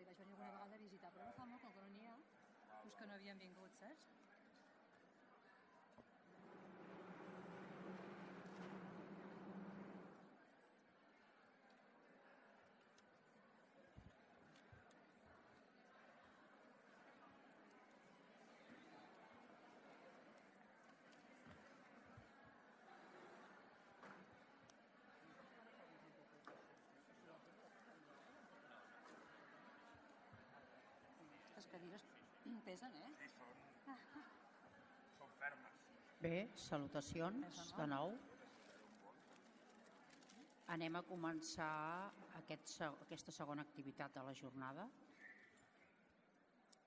i vaig venir alguna vegada a visitar, però no fa molt que n'hi ha, doncs que no havien vingut, saps? Aquestes cadires pesen, eh? Sí, són, són fermes. Bé, salutacions de nou. Anem a començar aquest, aquesta segona activitat de la jornada.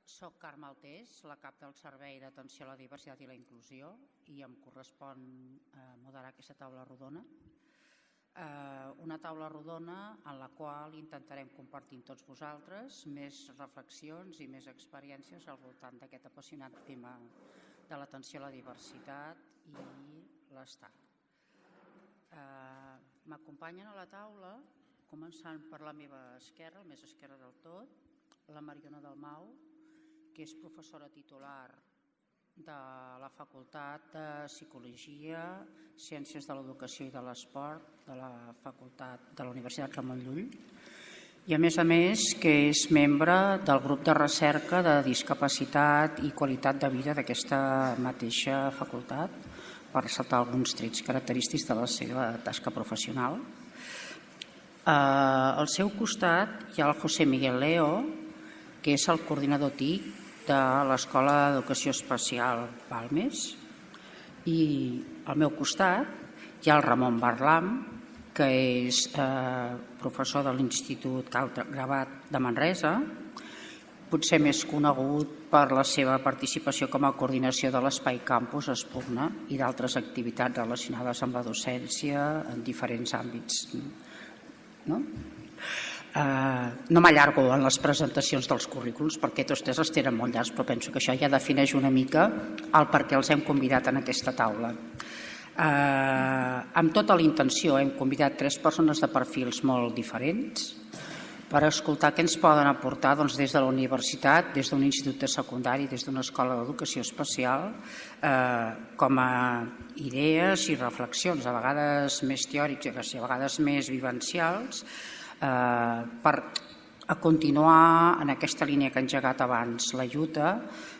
Soc Carme Altés, la cap del Servei d'Atenció a la Diversitat i la Inclusió i em correspon eh, moderar aquesta taula rodona. Eh, una taula rodona en la qual intentarem compartir amb tots vosaltres més reflexions i més experiències al voltant d'aquest apassionat tema de l'atenció a la diversitat i l'estat. Eh, M'acompanyen a la taula, començant per la meva esquerra, el més esquerra del tot, la Mariona Dalmau, que és professora titular de la Facultat de Psicologia, Ciències de l'Educació i de l'Esport de la Facultat de la Universitat Ramon Llull i a més a més que és membre del grup de recerca de discapacitat i qualitat de vida d'aquesta mateixa facultat per ressaltar alguns trets característics de la seva tasca professional. Eh, al seu costat hi ha el José Miguel Leo, que és el coordinador TIC de l'Escola d'Educació Especial Balmes, i al meu costat hi ha el Ramon Barlam, que és eh, professor de l'Institut Gravat de Manresa, potser més conegut per la seva participació com a coordinació de l'Espai Campus Espugna i d'altres activitats relacionades amb la docència en diferents àmbits. No? Uh, no m'allargo en les presentacions dels currículums perquè tots tres els tenen molt llargs, però penso que això ja defineix una mica el per què els hem convidat en aquesta taula. Uh, amb tota la intenció hem convidat tres persones de perfils molt diferents per escoltar què ens poden aportar doncs, des de la universitat, des d'un institut de secundari, des d'una escola d'educació especial, eh, com a idees i reflexions, a vegades més teòriques i a vegades més vivencials, eh, per a continuar en aquesta línia que ha engegat abans la lluita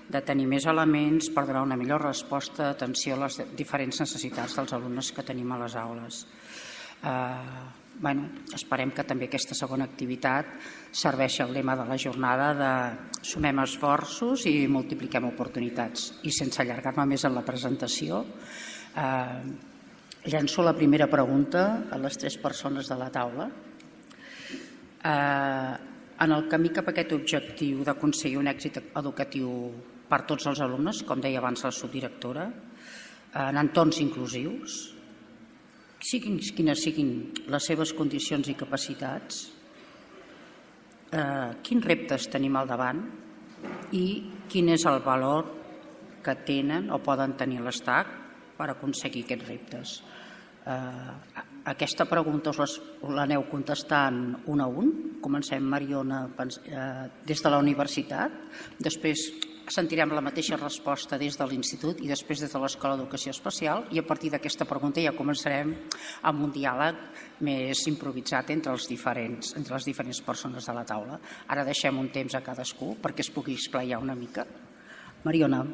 de tenir més elements per donar una millor resposta d'atenció a les diferents necessitats dels alumnes que tenim a les aules. Eh, bueno, esperem que també aquesta segona activitat serveixi al lema de la jornada de sumem esforços i multipliquem oportunitats. I sense allargar-me més en la presentació, eh, llenço la primera pregunta a les tres persones de la taula. Eh, en el camí cap a aquest objectiu d'aconseguir un èxit educatiu per tots els alumnes, com deia abans la subdirectora, en entorns inclusius, siguin quines siguin les seves condicions i capacitats, eh, quins reptes tenim al davant i quin és el valor que tenen o poden tenir l'ESTAC per aconseguir aquests reptes. Eh, aquesta pregunta us l'aneu contestant un a un. Comencem, Mariona, eh, des de la universitat. Després sentirem la mateixa resposta des de l'Institut i després des de l'Escola d'Educació Especial i a partir d'aquesta pregunta ja començarem amb un diàleg més improvisat entre, els diferents, entre les diferents persones de la taula. Ara deixem un temps a cadascú perquè es pugui esplaiar una mica. Mariona,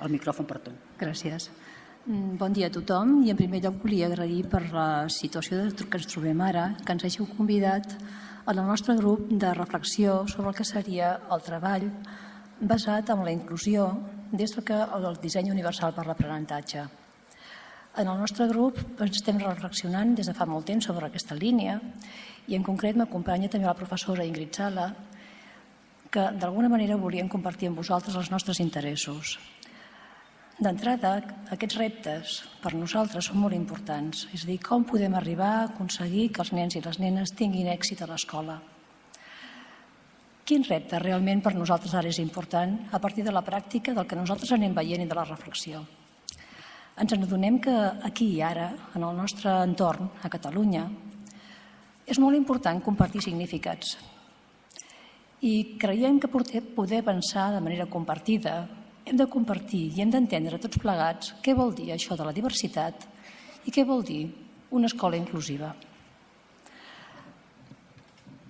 el micròfon per tu. Gràcies. Mm, Bon dia a tothom i en primer lloc volia agrair per la situació que ens trobem ara, que ens hàgiu convidat al nostre grup de reflexió sobre el que seria el treball basat en la inclusió des del que el disseny universal per l'aprenentatge. En el nostre grup ens estem reflexionant des de fa molt temps sobre aquesta línia i en concret m'acompanya també la professora Ingrid Sala que d'alguna manera volien compartir amb vosaltres els nostres interessos. D'entrada, aquests reptes per nosaltres són molt importants, és a dir, com podem arribar a aconseguir que els nens i les nenes tinguin èxit a l'escola. Quin repte realment per nosaltres ara és important a partir de la pràctica del que nosaltres anem veient i de la reflexió? Ens adonem que aquí i ara, en el nostre entorn, a Catalunya, és molt important compartir significats. I creiem que poder pensar de manera compartida hem de compartir i hem d'entendre tots plegats què vol dir això de la diversitat i què vol dir una escola inclusiva.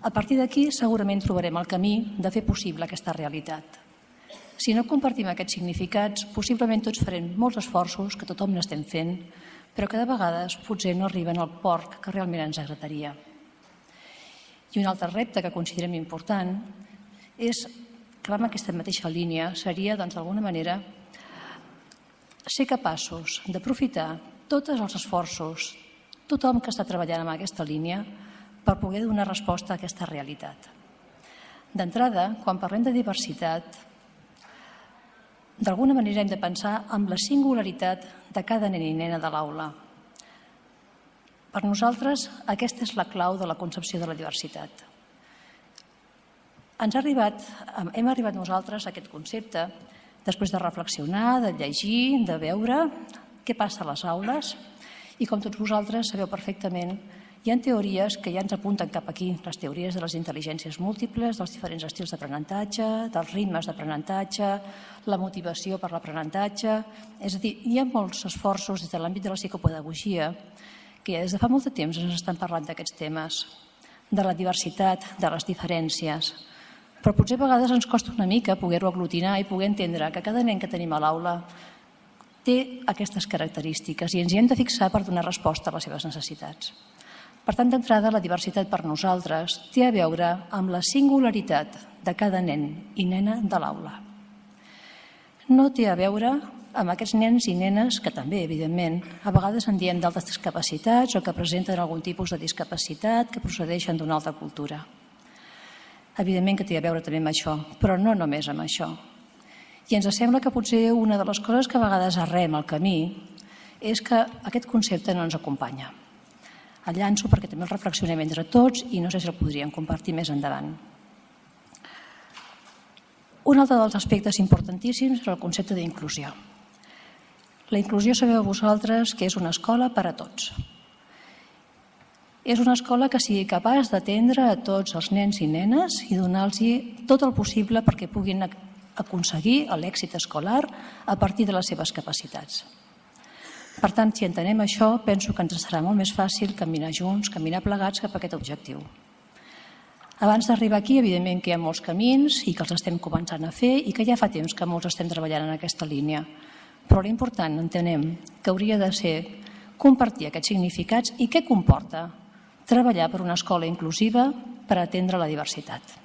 A partir d'aquí segurament trobarem el camí de fer possible aquesta realitat. Si no compartim aquests significats, possiblement tots farem molts esforços, que tothom n'estem fent, però que de vegades potser no arriben al port que realment ens agradaria. I un altre repte que considerem important és que va en aquesta mateixa línia, seria, doncs, d'alguna manera, ser capaços d'aprofitar tots els esforços, tothom que està treballant en aquesta línia, per poder donar resposta a aquesta realitat. D'entrada, quan parlem de diversitat, d'alguna manera hem de pensar en la singularitat de cada nen i nena de l'aula. Per nosaltres, aquesta és la clau de la concepció de la diversitat. Ens ha arribat, hem arribat nosaltres a aquest concepte després de reflexionar, de llegir, de veure què passa a les aules i com tots vosaltres sabeu perfectament, hi ha teories que ja ens apunten cap aquí, les teories de les intel·ligències múltiples, dels diferents estils d'aprenentatge, dels ritmes d'aprenentatge, la motivació per l'aprenentatge... És a dir, hi ha molts esforços des de l'àmbit de la psicopedagogia que des de fa molt de temps ens estan parlant d'aquests temes, de la diversitat, de les diferències. Però potser a vegades ens costa una mica poder-ho aglutinar i poder entendre que cada nen que tenim a l'aula té aquestes característiques i ens hi hem de fixar per donar resposta a les seves necessitats. Per tant, d'entrada, la diversitat per nosaltres té a veure amb la singularitat de cada nen i nena de l'aula. No té a veure amb aquests nens i nenes que també, evidentment, a vegades en diem d'altres discapacitats o que presenten algun tipus de discapacitat que procedeixen d'una altra cultura. Evidentment que té a veure també amb això, però no només amb això. I ens sembla que potser una de les coses que a vegades arrem al camí és que aquest concepte no ens acompanya. El llanço perquè també el reflexionem entre tots i no sé si el podríem compartir més endavant. Un altre dels aspectes importantíssims és el concepte d'inclusió. La inclusió sabeu vosaltres que és una escola per a tots. És una escola que sigui capaç d'atendre a tots els nens i nenes i donar-los tot el possible perquè puguin aconseguir l'èxit escolar a partir de les seves capacitats. Per tant, si entenem això, penso que ens serà molt més fàcil caminar junts, caminar plegats cap a aquest objectiu. Abans d'arribar aquí, evidentment que hi ha molts camins i que els estem començant a fer i que ja fa temps que molts estem treballant en aquesta línia. Però l'important, entenem, que hauria de ser compartir aquests significats i què comporta treballar per una escola inclusiva per atendre la diversitat.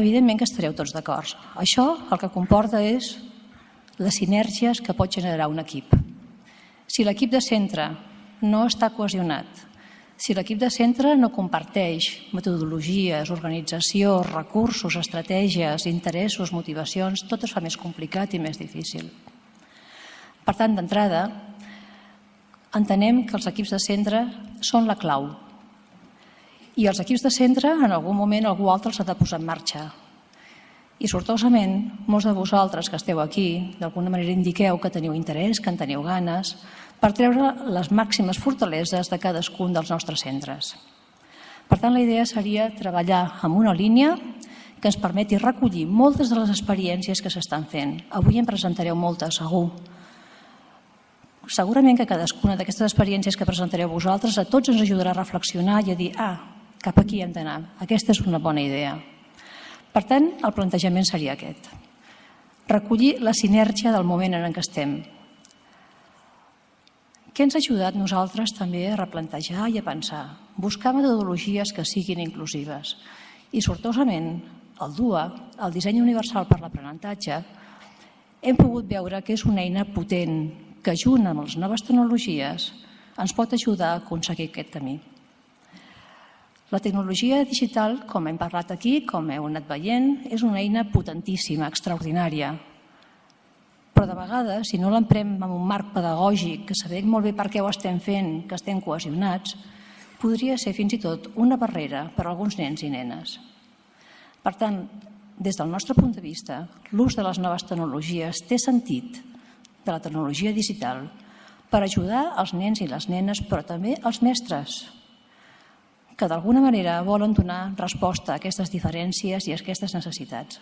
Evidentment que estareu tots d'acord. Això el que comporta és les sinergies que pot generar un equip. Si l'equip de centre no està cohesionat, si l'equip de centre no comparteix metodologies, organització, recursos, estratègies, interessos, motivacions, tot es fa més complicat i més difícil. Per tant, d'entrada, entenem que els equips de centre són la clau. I els equips de centre, en algun moment, algú altre els ha de posar en marxa. I sortosament, molts de vosaltres que esteu aquí, d'alguna manera indiqueu que teniu interès, que en teniu ganes, per treure les màximes fortaleses de cadascun dels nostres centres. Per tant, la idea seria treballar amb una línia que ens permeti recollir moltes de les experiències que s'estan fent. Avui en presentareu moltes, segur. Segurament que cadascuna d'aquestes experiències que presentareu vosaltres a tots ens ajudarà a reflexionar i a dir ah, cap aquí hem d'anar, aquesta és una bona idea. Per tant, el plantejament seria aquest. Recollir la sinergia del moment en què estem, què ens ha ajudat nosaltres també a replantejar i a pensar? Buscar metodologies que siguin inclusives. I sortosament, el DUA, el disseny universal per l'aprenentatge, hem pogut veure que és una eina potent que, junt amb les noves tecnologies, ens pot ajudar a aconseguir aquest camí. La tecnologia digital, com hem parlat aquí, com heu anat veient, és una eina potentíssima, extraordinària, però de vegades, si no l'emprem en un marc pedagògic, que sabem molt bé per què ho estem fent, que estem cohesionats, podria ser fins i tot una barrera per a alguns nens i nenes. Per tant, des del nostre punt de vista, l'ús de les noves tecnologies té sentit de la tecnologia digital per ajudar els nens i les nenes, però també els mestres. que d'alguna manera volen donar resposta a aquestes diferències i a aquestes necessitats.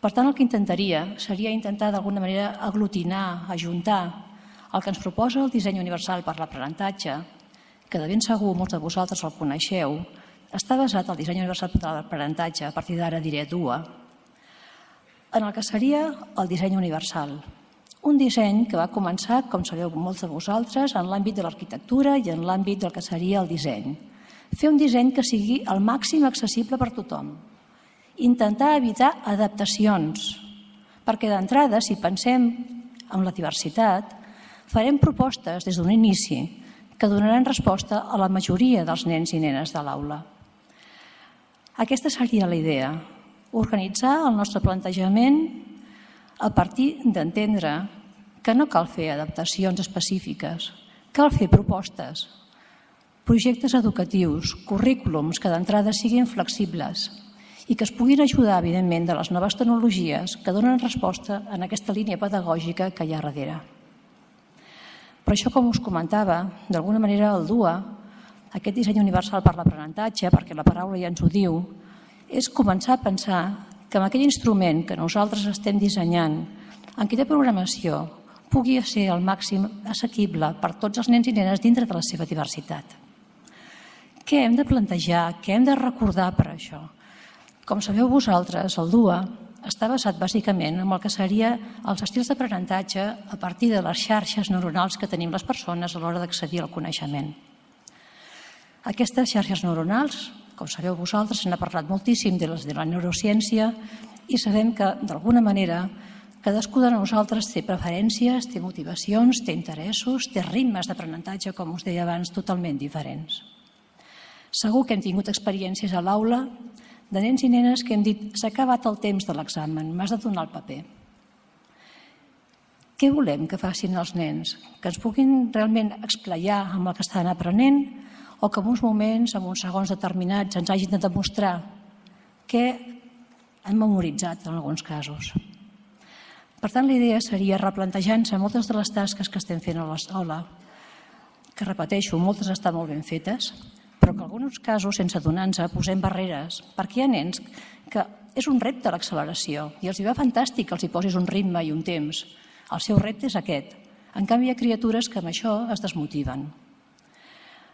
Per tant, el que intentaria seria intentar d'alguna manera aglutinar, ajuntar el que ens proposa el disseny universal per l'aprenentatge, que de ben segur molts de vosaltres el coneixeu, està basat el disseny universal per l'aprenentatge, a partir d'ara diré DUA, en el que seria el disseny universal. Un disseny que va començar, com sabeu molts de vosaltres, en l'àmbit de l'arquitectura i en l'àmbit del que seria el disseny. Fer un disseny que sigui el màxim accessible per tothom, intentar evitar adaptacions, perquè d'entrada, si pensem en la diversitat, farem propostes des d'un inici que donaran resposta a la majoria dels nens i nenes de l'aula. Aquesta seria la idea, organitzar el nostre plantejament a partir d'entendre que no cal fer adaptacions específiques, cal fer propostes, projectes educatius, currículums que d'entrada siguin flexibles, i que es puguin ajudar, evidentment, de les noves tecnologies que donen resposta en aquesta línia pedagògica que hi ha darrere. Per això, com us comentava, d'alguna manera el DUA, aquest disseny universal per l'aprenentatge, perquè la paraula ja ens ho diu, és començar a pensar que amb aquell instrument que nosaltres estem dissenyant, en aquella programació, pugui ser el màxim assequible per tots els nens i nenes dintre de la seva diversitat. Què hem de plantejar? Què hem de recordar per això? Com sabeu vosaltres, el DUA està basat bàsicament en el que seria els estils d'aprenentatge a partir de les xarxes neuronals que tenim les persones a l'hora d'accedir al coneixement. Aquestes xarxes neuronals, com sabeu vosaltres, se n'ha parlat moltíssim de les de la neurociència i sabem que, d'alguna manera, cadascú de nosaltres té preferències, té motivacions, té interessos, té ritmes d'aprenentatge, com us deia abans, totalment diferents. Segur que hem tingut experiències a l'aula de nens i nenes que hem dit s'ha acabat el temps de l'examen, m'has de donar el paper. Què volem que facin els nens? Que ens puguin realment explayar amb el que estan aprenent o que en uns moments, en uns segons determinats, ens hagin de demostrar què han memoritzat en alguns casos. Per tant, la idea seria replantejar-se moltes de les tasques que estem fent a l'escola, que repeteixo, moltes estan molt ben fetes, però que en alguns casos, sense donar-nos, posem barreres, perquè hi ha nens que és un repte l'acceleració i els hi va fantàstic que els hi posis un ritme i un temps. El seu repte és aquest. En canvi, hi ha criatures que amb això es desmotiven.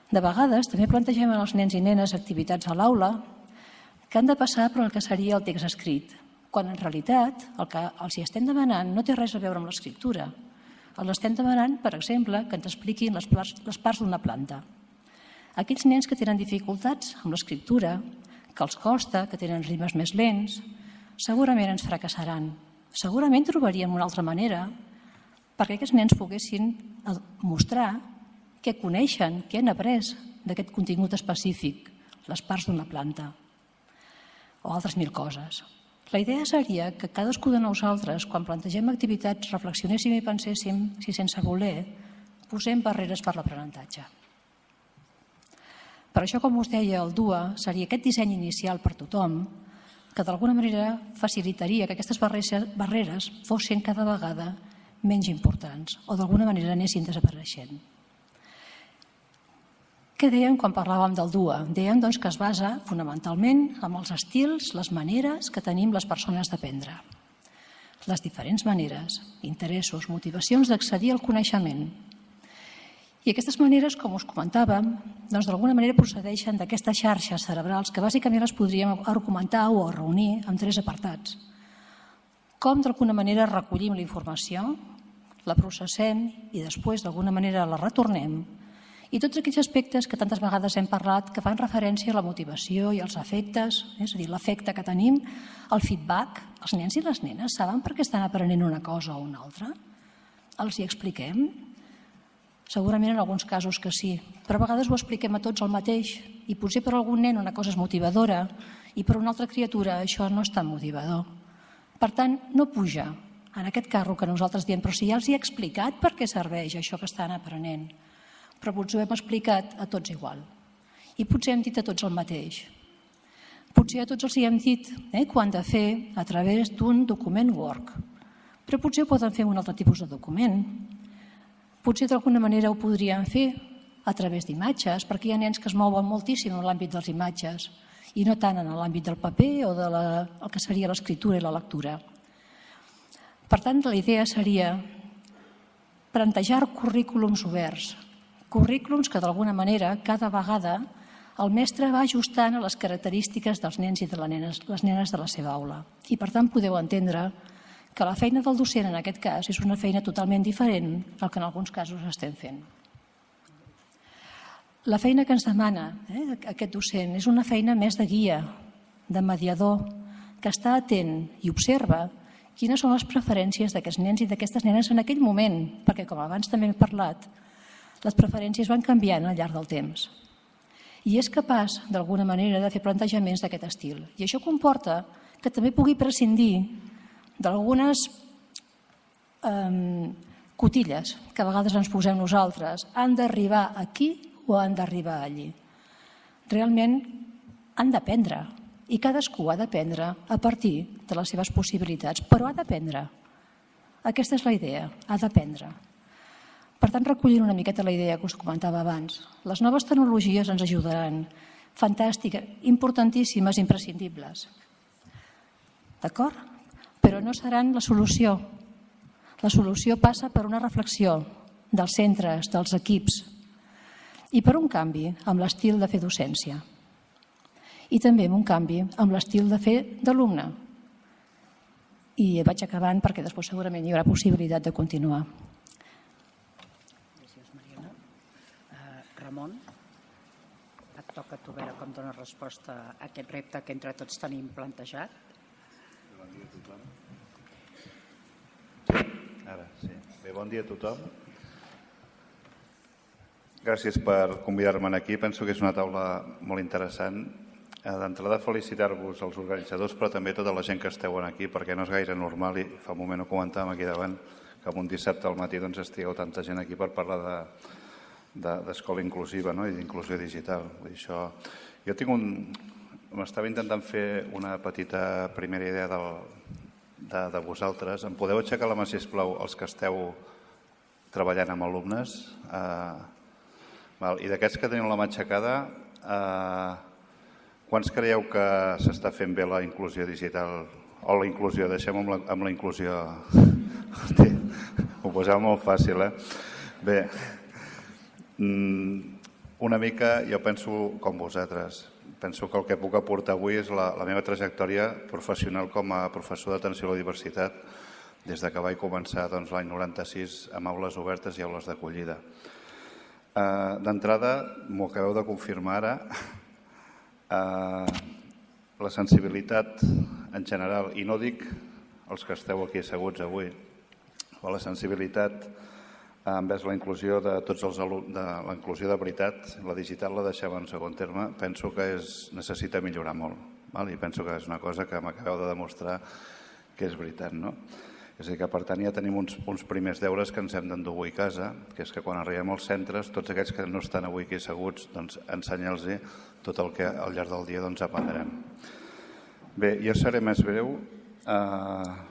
De vegades també plantegem als nens i nenes activitats a l'aula que han de passar per el que seria el text escrit, quan en realitat el que els hi estem demanant no té res a veure amb l'escriptura. Els estem demanant, per exemple, que ens expliquin les parts, les parts d'una planta. Aquells nens que tenen dificultats amb l'escriptura, que els costa, que tenen ritmes més lents, segurament ens fracassaran. Segurament trobaríem una altra manera perquè aquests nens poguessin mostrar què coneixen, què han après d'aquest contingut específic, les parts d'una planta o altres mil coses. La idea seria que cadascú de nosaltres, quan plantegem activitats, reflexionéssim i penséssim si sense voler posem barreres per l'aprenentatge. Per això, com us deia, el DUA seria aquest disseny inicial per tothom que d'alguna manera facilitaria que aquestes barreres fossin cada vegada menys importants o d'alguna manera anessin desapareixent. Què dèiem quan parlàvem del DUA? Dèiem doncs, que es basa fonamentalment en els estils, les maneres que tenim les persones d'aprendre. Les diferents maneres, interessos, motivacions d'accedir al coneixement, i aquestes maneres, com us comentàvem, doncs d'alguna manera procedeixen d'aquestes xarxes cerebrals que bàsicament les podríem argumentar o reunir en tres apartats. Com d'alguna manera recollim la informació, la processem i després d'alguna manera la retornem i tots aquells aspectes que tantes vegades hem parlat que fan referència a la motivació i als efectes, és a dir, l'efecte que tenim, el feedback. Els nens i les nenes saben per què estan aprenent una cosa o una altra? Els hi expliquem? Segurament en alguns casos que sí, però a vegades ho expliquem a tots el mateix i potser per algun nen una cosa és motivadora i per una altra criatura això no és tan motivador. Per tant, no puja en aquest carro que nosaltres diem, però si ja els hi he explicat per què serveix això que estan aprenent. Però potser ho hem explicat a tots igual. I potser hem dit a tots el mateix. Potser a tots els hi hem dit eh, que ho han de fer a través d'un document Word. Però potser ho poden fer un altre tipus de document Potser d'alguna manera ho podríem fer a través d'imatges, perquè hi ha nens que es mouen moltíssim en l'àmbit de les imatges i no tant en l'àmbit del paper o de la, el que seria l'escriptura i la lectura. Per tant, la idea seria plantejar currículums oberts, currículums que d'alguna manera cada vegada el mestre va ajustant a les característiques dels nens i de les nenes, les nenes de la seva aula. I per tant podeu entendre que la feina del docent en aquest cas és una feina totalment diferent al que en alguns casos estem fent. La feina que ens demana eh, aquest docent és una feina més de guia, de mediador, que està atent i observa quines són les preferències d'aquests nens i d'aquestes nenes en aquell moment, perquè com abans també hem parlat, les preferències van canviant al llarg del temps. I és capaç, d'alguna manera, de fer plantejaments d'aquest estil. I això comporta que també pugui prescindir d'algunes eh, cotilles que a vegades ens posem nosaltres. Han d'arribar aquí o han d'arribar allí. Realment han d'aprendre i cadascú ha d'aprendre a partir de les seves possibilitats, però ha d'aprendre. Aquesta és la idea, ha d'aprendre. Per tant, recollint una miqueta la idea que us comentava abans, les noves tecnologies ens ajudaran. Fantàstica, importantíssimes, imprescindibles. D'acord? Però no seran la solució. La solució passa per una reflexió dels centres, dels equips, i per un canvi amb l'estil de fer docència. I també amb un canvi amb l'estil de fer d'alumne. I vaig acabant perquè després segurament hi haurà possibilitat de continuar. Gràcies, Mariona. Uh, Ramon, et toca tu veure com dones resposta a aquest repte que entre tots tenim plantejat. Bon dia a tothom. Ara, sí. Bé, bon dia a tothom. Gràcies per convidar-me aquí. Penso que és una taula molt interessant. Eh, D'entrada, felicitar-vos als organitzadors, però també tota la gent que esteu aquí, perquè no és gaire normal, i fa un moment ho comentàvem aquí davant, que un dissabte al matí doncs, estigueu tanta gent aquí per parlar d'escola de, inclusiva no? i d'inclusió digital. Això... Jo tinc un... M'estava intentant fer una petita primera idea del, de, de vosaltres. Em podeu aixecar la mà, sisplau, els que esteu treballant amb alumnes? Eh, Val. I d'aquests que teniu la mà aixecada, eh, quants creieu que s'està fent bé la inclusió digital o la inclusió? Deixem amb la, amb la inclusió. Ho posava molt fàcil, eh? Bé, una mica jo penso com vosaltres. Penso que el que puc aportar avui és la, la meva trajectòria professional com a professor d'atenció a la diversitat des de que vaig començar doncs, l'any 96 amb aules obertes i aules d'acollida. Uh, D'entrada, m'ho acabeu de confirmar ara, uh, la sensibilitat en general, i no dic els que esteu aquí asseguts avui, o la sensibilitat envers la inclusió de tots els alumnes, de la inclusió de veritat, la digital la deixava en segon terme, penso que és, necessita millorar molt. Val? I penso que és una cosa que m'acabeu de demostrar que és veritat. No? És a dir, que per tant ja tenim uns, uns primers deures que ens hem d'endur avui a casa, que és que quan arribem als centres, tots aquests que no estan avui aquí asseguts, doncs ensenyar-los tot el que al llarg del dia doncs, aprendrem. Bé, jo seré més breu. Eh,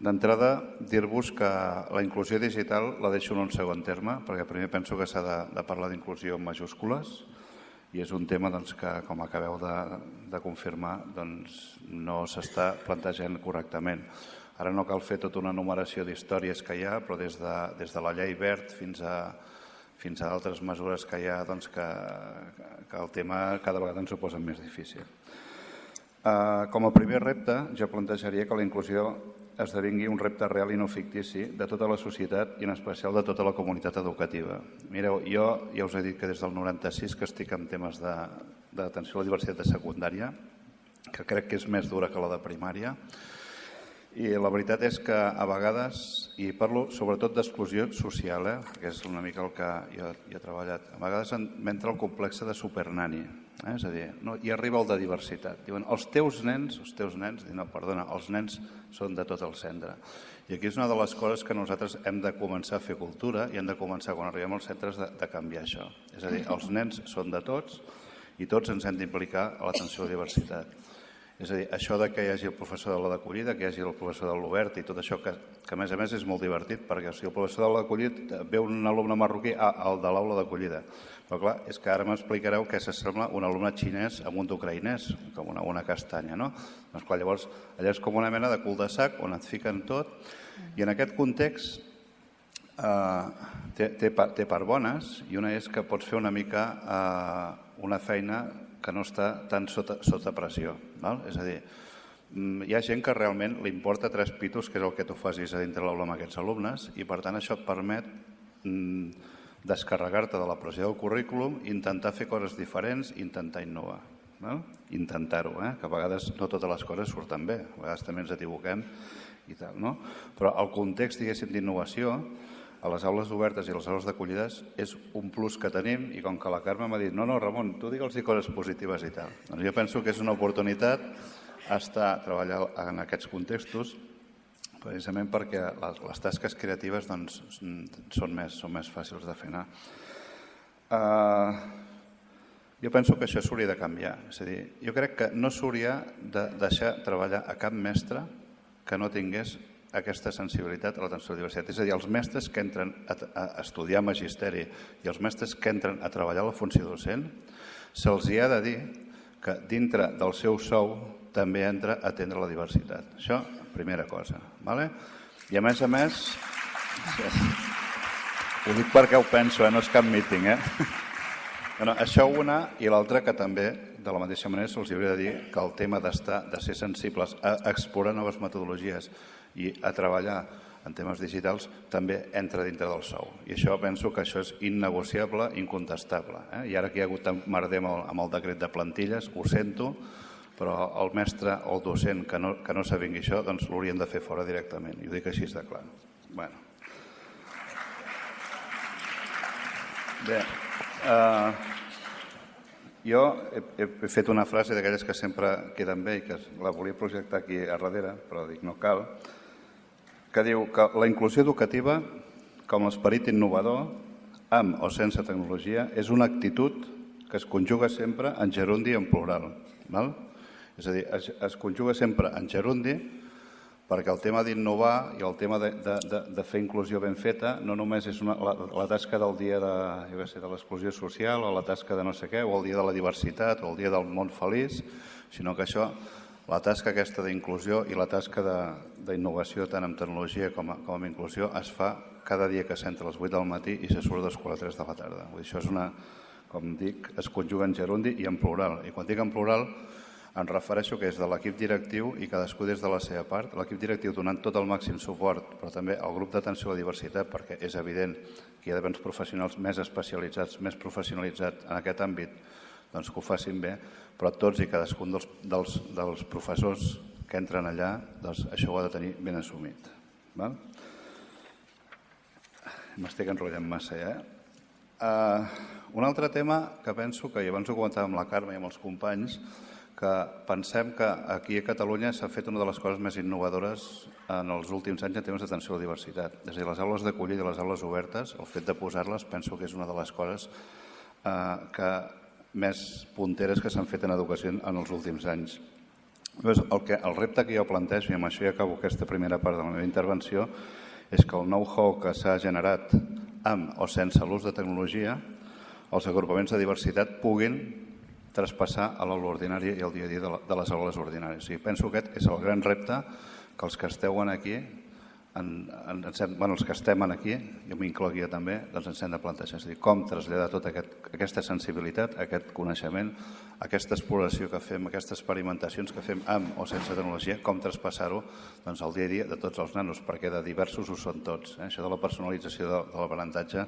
D'entrada, dir-vos que la inclusió digital la deixo en un segon terme, perquè primer penso que s'ha de, de parlar d'inclusió en majúscules, i és un tema doncs, que, com acabeu de, de confirmar, doncs, no s'està plantejant correctament. Ara no cal fer tota una numeració d'històries que hi ha, però des de, des de la llei verd fins a, fins a altres mesures que hi ha, doncs que, que el tema cada vegada ens ho posa més difícil. Uh, com a primer repte, jo plantejaria que la inclusió esdevingui un repte real i no fictici de tota la societat i en especial de tota la comunitat educativa. Mireu, jo ja us he dit que des del 96 que estic en temes d'atenció a la diversitat de secundària, que crec que és més dura que la de primària, i la veritat és que a vegades, i parlo sobretot d'exclusió social, eh, que és una mica el que jo, jo he treballat, a vegades m'entra el complex de supernani, eh? és a dir, no, i arriba el de diversitat. Diuen, els teus nens, els teus nens, no, perdona, els nens són de tot el centre. I aquí és una de les coses que nosaltres hem de començar a fer cultura i hem de començar, quan arribem als centres, de, de canviar això. És a dir, els nens són de tots i tots ens hem d'implicar a l'atenció a la diversitat. És a dir, això de que hi hagi el professor de la d'acollida, que hi hagi el professor de l'obert i tot això, que, que a més a més és molt divertit, perquè si el professor de l'acollida ve un alumne marroquí ah, al de l'aula d'acollida. Però clar, és que ara m'explicareu què s'assembla un alumne xinès amb un d'ucraïnès, com una, una castanya, no? Doncs clar, llavors, allà és com una mena de cul de sac on et fiquen tot, i en aquest context eh, té, té, té part bones, i una és que pots fer una mica eh, una feina que no està tan sota, sota pressió. Val? És a dir, mm, hi ha gent que realment li importa tres pitos, que és el que tu facis a dintre l'aula amb aquests alumnes, i per tant això et permet mm, descarregar-te de la pressió del currículum, intentar fer coses diferents, intentar innovar. Val? Intentar-ho, eh? que a vegades no totes les coses surten bé, a vegades també ens equivoquem i tal, no? Però el context, d'innovació, a les aules obertes i a les aules d'acollides és un plus que tenim i com que la Carme m'ha dit no, no, Ramon, tu digue'ls coses positives i tal. Doncs jo penso que és una oportunitat estar a treballar en aquests contextos precisament perquè les, les tasques creatives doncs, són, més, són més fàcils de fer anar. Uh, jo penso que això s'hauria de canviar. És a dir, jo crec que no s'hauria de deixar treballar a cap mestre que no tingués aquesta sensibilitat a l'atenció a la diversitat. És a dir, els mestres que entren a, a estudiar magisteri i els mestres que entren a treballar la funció docent, se'ls hi ha de dir que dintre del seu sou també entra a atendre la diversitat. Això, primera cosa. Vale? I a més a més, ho dic perquè ho penso, eh? no és cap míting, eh? Bueno, això una i l'altra que també, de la mateixa manera, se'ls hauria de dir que el tema d'estar, de ser sensibles a explorar noves metodologies i a treballar en temes digitals també entra dintre del sou. I això penso que això és innegociable, incontestable. Eh? I ara que hi ha hagut merder amb el, amb el decret de plantilles, ho sento, però el mestre o el docent que no, que no sabingui això doncs l'haurien de fer fora directament. I ho dic així de clar. Bueno. Bé, eh, jo he, he fet una frase d'aquelles que sempre queden bé i que la volia projectar aquí a darrere, però dic no cal, que diu que la inclusió educativa, com l'esperit innovador, amb o sense tecnologia, és una actitud que es conjuga sempre en gerundi en plural. Val? És a dir, es, es conjuga sempre en gerundi perquè el tema d'innovar i el tema de, de, de, de fer inclusió ben feta no només és una, la, la tasca del dia de, jo sé, de l'exclusió social o la tasca de no sé què, o el dia de la diversitat o el dia del món feliç, sinó que això la tasca aquesta d'inclusió i la tasca d'innovació tant en tecnologia com, a, com en inclusió es fa cada dia que s'entra a les 8 del matí i se surt a les 4 3 de la tarda. Vull dir, això és una, com dic, es conjuga en gerundi i en plural. I quan dic en plural em refereixo que és de l'equip directiu i cadascú des de la seva part. L'equip directiu donant tot el màxim suport, però també el grup d'atenció a la diversitat, perquè és evident que hi ha d'haver professionals més especialitzats, més professionalitzats en aquest àmbit, doncs que ho facin bé, però tots i cadascun dels, dels, dels professors que entren allà, doncs això ho ha de tenir ben assumit. Val? M'estic enrotllant massa, ja. Eh? Uh, un altre tema que penso que, abans ho comentàvem amb la Carme i amb els companys, que pensem que aquí a Catalunya s'ha fet una de les coses més innovadores en els últims anys en temes d'atenció a la diversitat. És a dir, les aules d'acollida i les aules obertes, el fet de posar-les penso que és una de les coses eh, que més punteres que s'han fet en educació en els últims anys. El, que, el repte que jo plantejo, i amb això ja acabo aquesta primera part de la meva intervenció, és que el know-how que s'ha generat amb o sense l'ús de tecnologia, els agrupaments de diversitat puguin traspassar a l'aula ordinària i al dia a dia de, les aules ordinàries. O sigui, penso que aquest és el gran repte que els que esteu aquí en, en, en, bueno, els que estem aquí, jo m'incloc jo també, doncs ens hem de plantejar, és a dir, com traslladar tota aquest, aquesta sensibilitat, aquest coneixement, aquesta exploració que fem, aquestes experimentacions que fem amb o sense tecnologia, com traspassar-ho doncs, al dia a dia de tots els nanos, perquè de diversos ho són tots. Eh? Això de la personalització de, de l'aprenentatge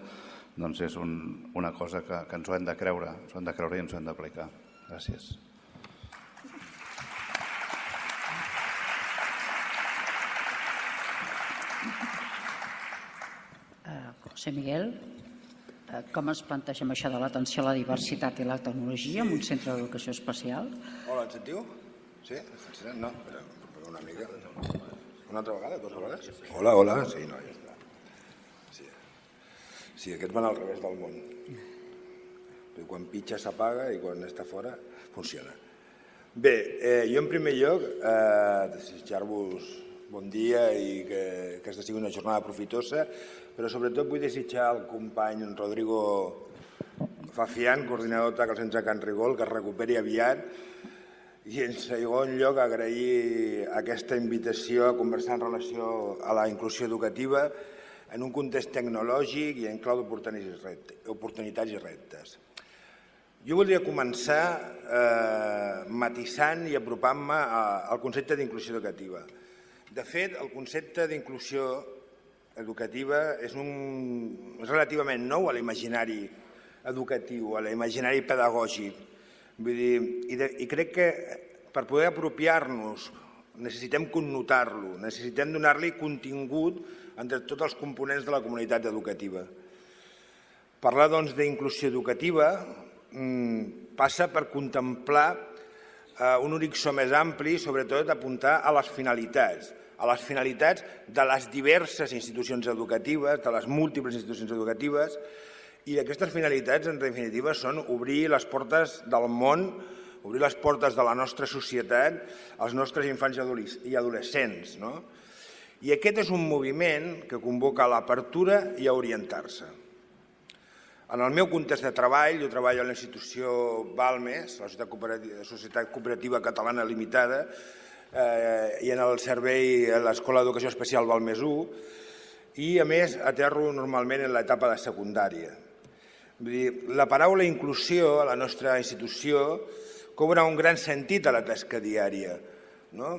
doncs és un, una cosa que, que ens ho hem de creure, ens ho hem de creure i ens ho hem d'aplicar. Gràcies. José Miguel, eh, com es planteja això de l'atenció a la diversitat i la tecnologia en un centre d'educació especial? Hola, ens sentiu? Sí? No, però, però una mica. Una altra vegada, dues vegades? Hola, hola, sí, no, ja està. Sí, aquests van al revés del món. I quan pitja s'apaga i quan està fora funciona. Bé, eh, jo en primer lloc eh, desitjar-vos bon dia i que, que aquesta sigui una jornada profitosa, però sobretot vull desitjar al company Rodrigo Fafián, coordinador de Calcents a Can Rigol, que es recuperi aviat i en segon lloc agrair aquesta invitació a conversar en relació a la inclusió educativa en un context tecnològic i en clau d'oportunitats i reptes. Jo voldria començar eh, matisant i apropant-me al concepte d'inclusió educativa. De fet, el concepte d'inclusió educativa és, un, és relativament nou a l'imaginari educatiu, a l'imaginari pedagògic. Vull dir, i, de, I crec que per poder apropiar-nos necessitem connotar-lo, necessitem donar-li contingut entre tots els components de la comunitat educativa. Parlar doncs d'inclusió educativa mmm, passa per contemplar eh, un horitzó més ampli, sobretot apuntar a les finalitats, a les finalitats de les diverses institucions educatives, de les múltiples institucions educatives, i aquestes finalitats, en definitiva, són obrir les portes del món, obrir les portes de la nostra societat als nostres infants i adolescents. No? I aquest és un moviment que convoca a l'apertura i a orientar-se. En el meu context de treball, jo treballo a la institució Balmes, la Societat Cooperativa, Societat Cooperativa Catalana Limitada, eh, i en el servei a l'Escola d'Educació Especial Balmes 1, i a més aterro normalment en l'etapa de secundària. Vull dir, la paraula inclusió a la nostra institució cobra un gran sentit a la tasca diària. No?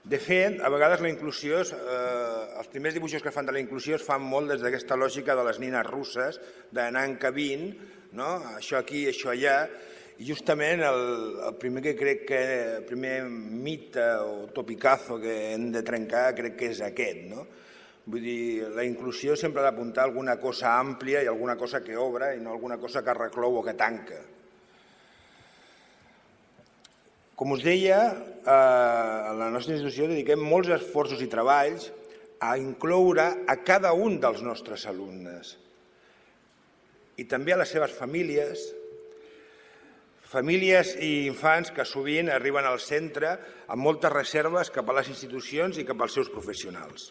De fet, a vegades la inclusió, eh, els primers dibuixos que fan de la inclusió es fan molt des d'aquesta lògica de les nines russes, d'anar encabint, no? això aquí, això allà, i justament el, el primer que crec que, el primer mite o topicazo que hem de trencar crec que és aquest. No? Vull dir, la inclusió sempre ha d'apuntar alguna cosa àmplia i alguna cosa que obre i no alguna cosa que reclou o que tanca. Com us deia, eh, a la nostra institució dediquem molts esforços i treballs a incloure a cada un dels nostres alumnes i també a les seves famílies, famílies i infants que sovint arriben al centre amb moltes reserves cap a les institucions i cap als seus professionals.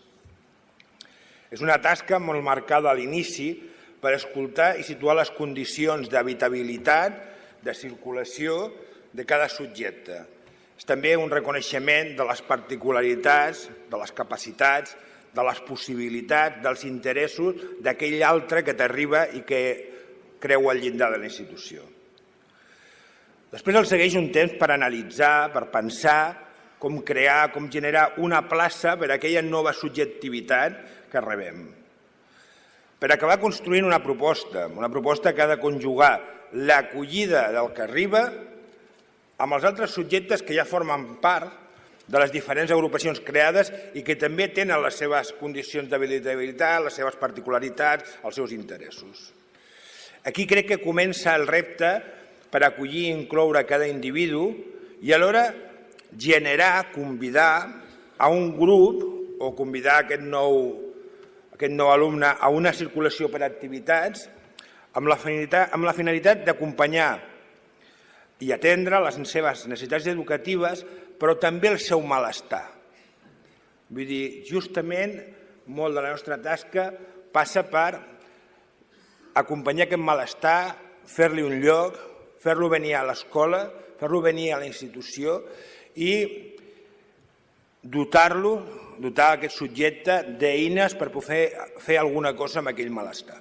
És una tasca molt marcada a l'inici per escoltar i situar les condicions d'habitabilitat, de circulació de cada subjecte. És també un reconeixement de les particularitats, de les capacitats, de les possibilitats, dels interessos d'aquell altre que t'arriba i que creu al llindar de la institució. Després el segueix un temps per analitzar, per pensar com crear, com generar una plaça per a aquella nova subjectivitat que rebem. Per acabar construint una proposta, una proposta que ha de conjugar l'acollida del que arriba amb els altres subjectes que ja formen part de les diferents agrupacions creades i que també tenen les seves condicions d'habilitabilitat, les seves particularitats, els seus interessos. Aquí crec que comença el repte per acollir i incloure cada individu i alhora generar, convidar a un grup o convidar aquest nou, aquest nou alumne a una circulació per activitats amb la finalitat, amb la finalitat d'acompanyar i atendre les seves necessitats educatives, però també el seu malestar. Vull dir, justament, molt de la nostra tasca passa per acompanyar aquest malestar, fer-li un lloc, fer-lo venir a l'escola, fer-lo venir a la institució i dotar-lo, dotar aquest subjecte d'eines per poder fer alguna cosa amb aquell malestar.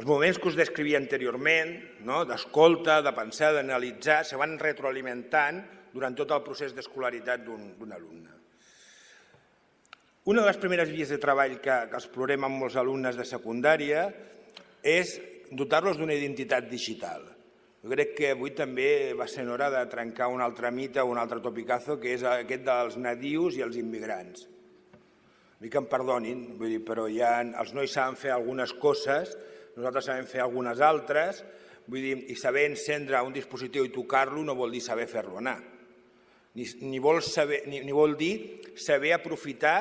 Els moments que us descrivia anteriorment, no? d'escolta, de pensar, d'analitzar, se van retroalimentant durant tot el procés d'escolaritat d'un alumne. Una de les primeres vies de treball que, que explorem amb molts alumnes de secundària és dotar-los d'una identitat digital. Jo crec que avui també va ser hora de trencar un altre mite un altre topicazo, que és aquest dels nadius i els immigrants. Vull que em perdonin, vull dir, però ja els nois saben fer algunes coses nosaltres sabem fer algunes altres, vull dir, i saber encendre un dispositiu i tocar-lo no vol dir saber fer-lo anar. Ni, ni, vol saber, ni, ni vol dir saber aprofitar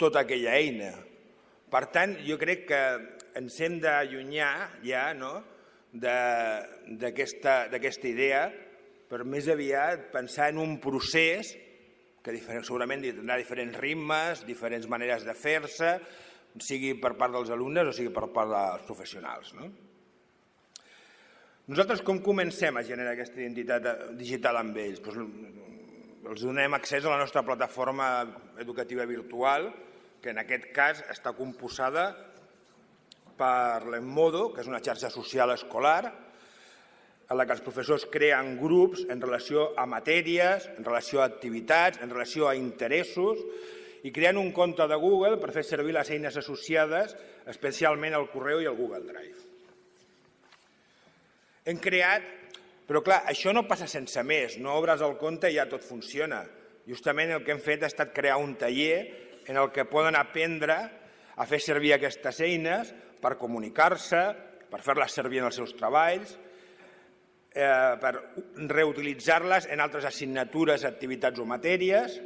tota aquella eina. Per tant, jo crec que ens hem d'allunyar ja no, d'aquesta idea per més aviat pensar en un procés que segurament tindrà diferents ritmes, diferents maneres de fer-se, sigui per part dels alumnes o sigui per part dels professionals. No? Nosaltres com comencem a generar aquesta identitat digital amb ells? Doncs els donem accés a la nostra plataforma educativa virtual, que en aquest cas està composada per l'Emmodo, que és una xarxa social escolar, en la que els professors creen grups en relació a matèries, en relació a activitats, en relació a interessos, i creen un compte de Google per fer servir les eines associades, especialment el correu i el Google Drive. Hem creat, però clar, això no passa sense més, no obres el compte i ja tot funciona. Justament el que hem fet ha estat crear un taller en el que poden aprendre a fer servir aquestes eines per comunicar-se, per fer-les servir en els seus treballs, eh, per reutilitzar-les en altres assignatures, activitats o matèries,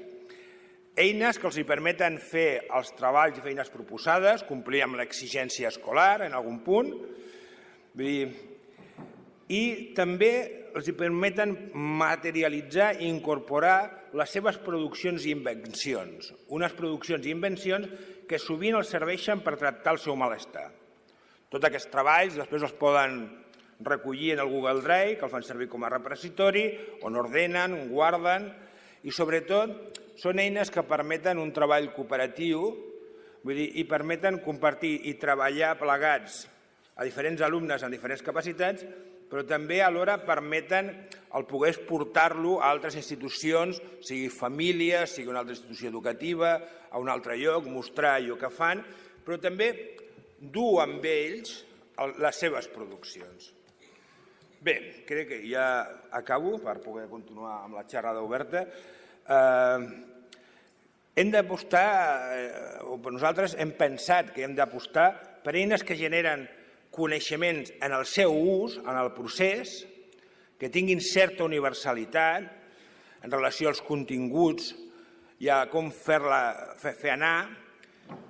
eines que els permeten fer els treballs i feines proposades, complir amb l'exigència escolar en algun punt, i també els permeten materialitzar i incorporar les seves produccions i invencions, unes produccions i invencions que sovint els serveixen per tractar el seu malestar. Tots aquests treballs després els poden recollir en el Google Drive, que el fan servir com a repositori, on ordenen, on guarden, i sobretot són eines que permeten un treball cooperatiu vull dir, i permeten compartir i treballar plegats a diferents alumnes amb diferents capacitats, però també alhora permeten el poder exportar-lo a altres institucions, sigui família, sigui una altra institució educativa, a un altre lloc, mostrar allò que fan, però també dur amb ells les seves produccions. Bé, crec que ja acabo per poder continuar amb la xerrada oberta. Eh, hem d'apostar, eh, o nosaltres hem pensat que hem d'apostar per eines que generen coneixements en el seu ús, en el procés, que tinguin certa universalitat en relació als continguts i a com fer-la fer, fer anar,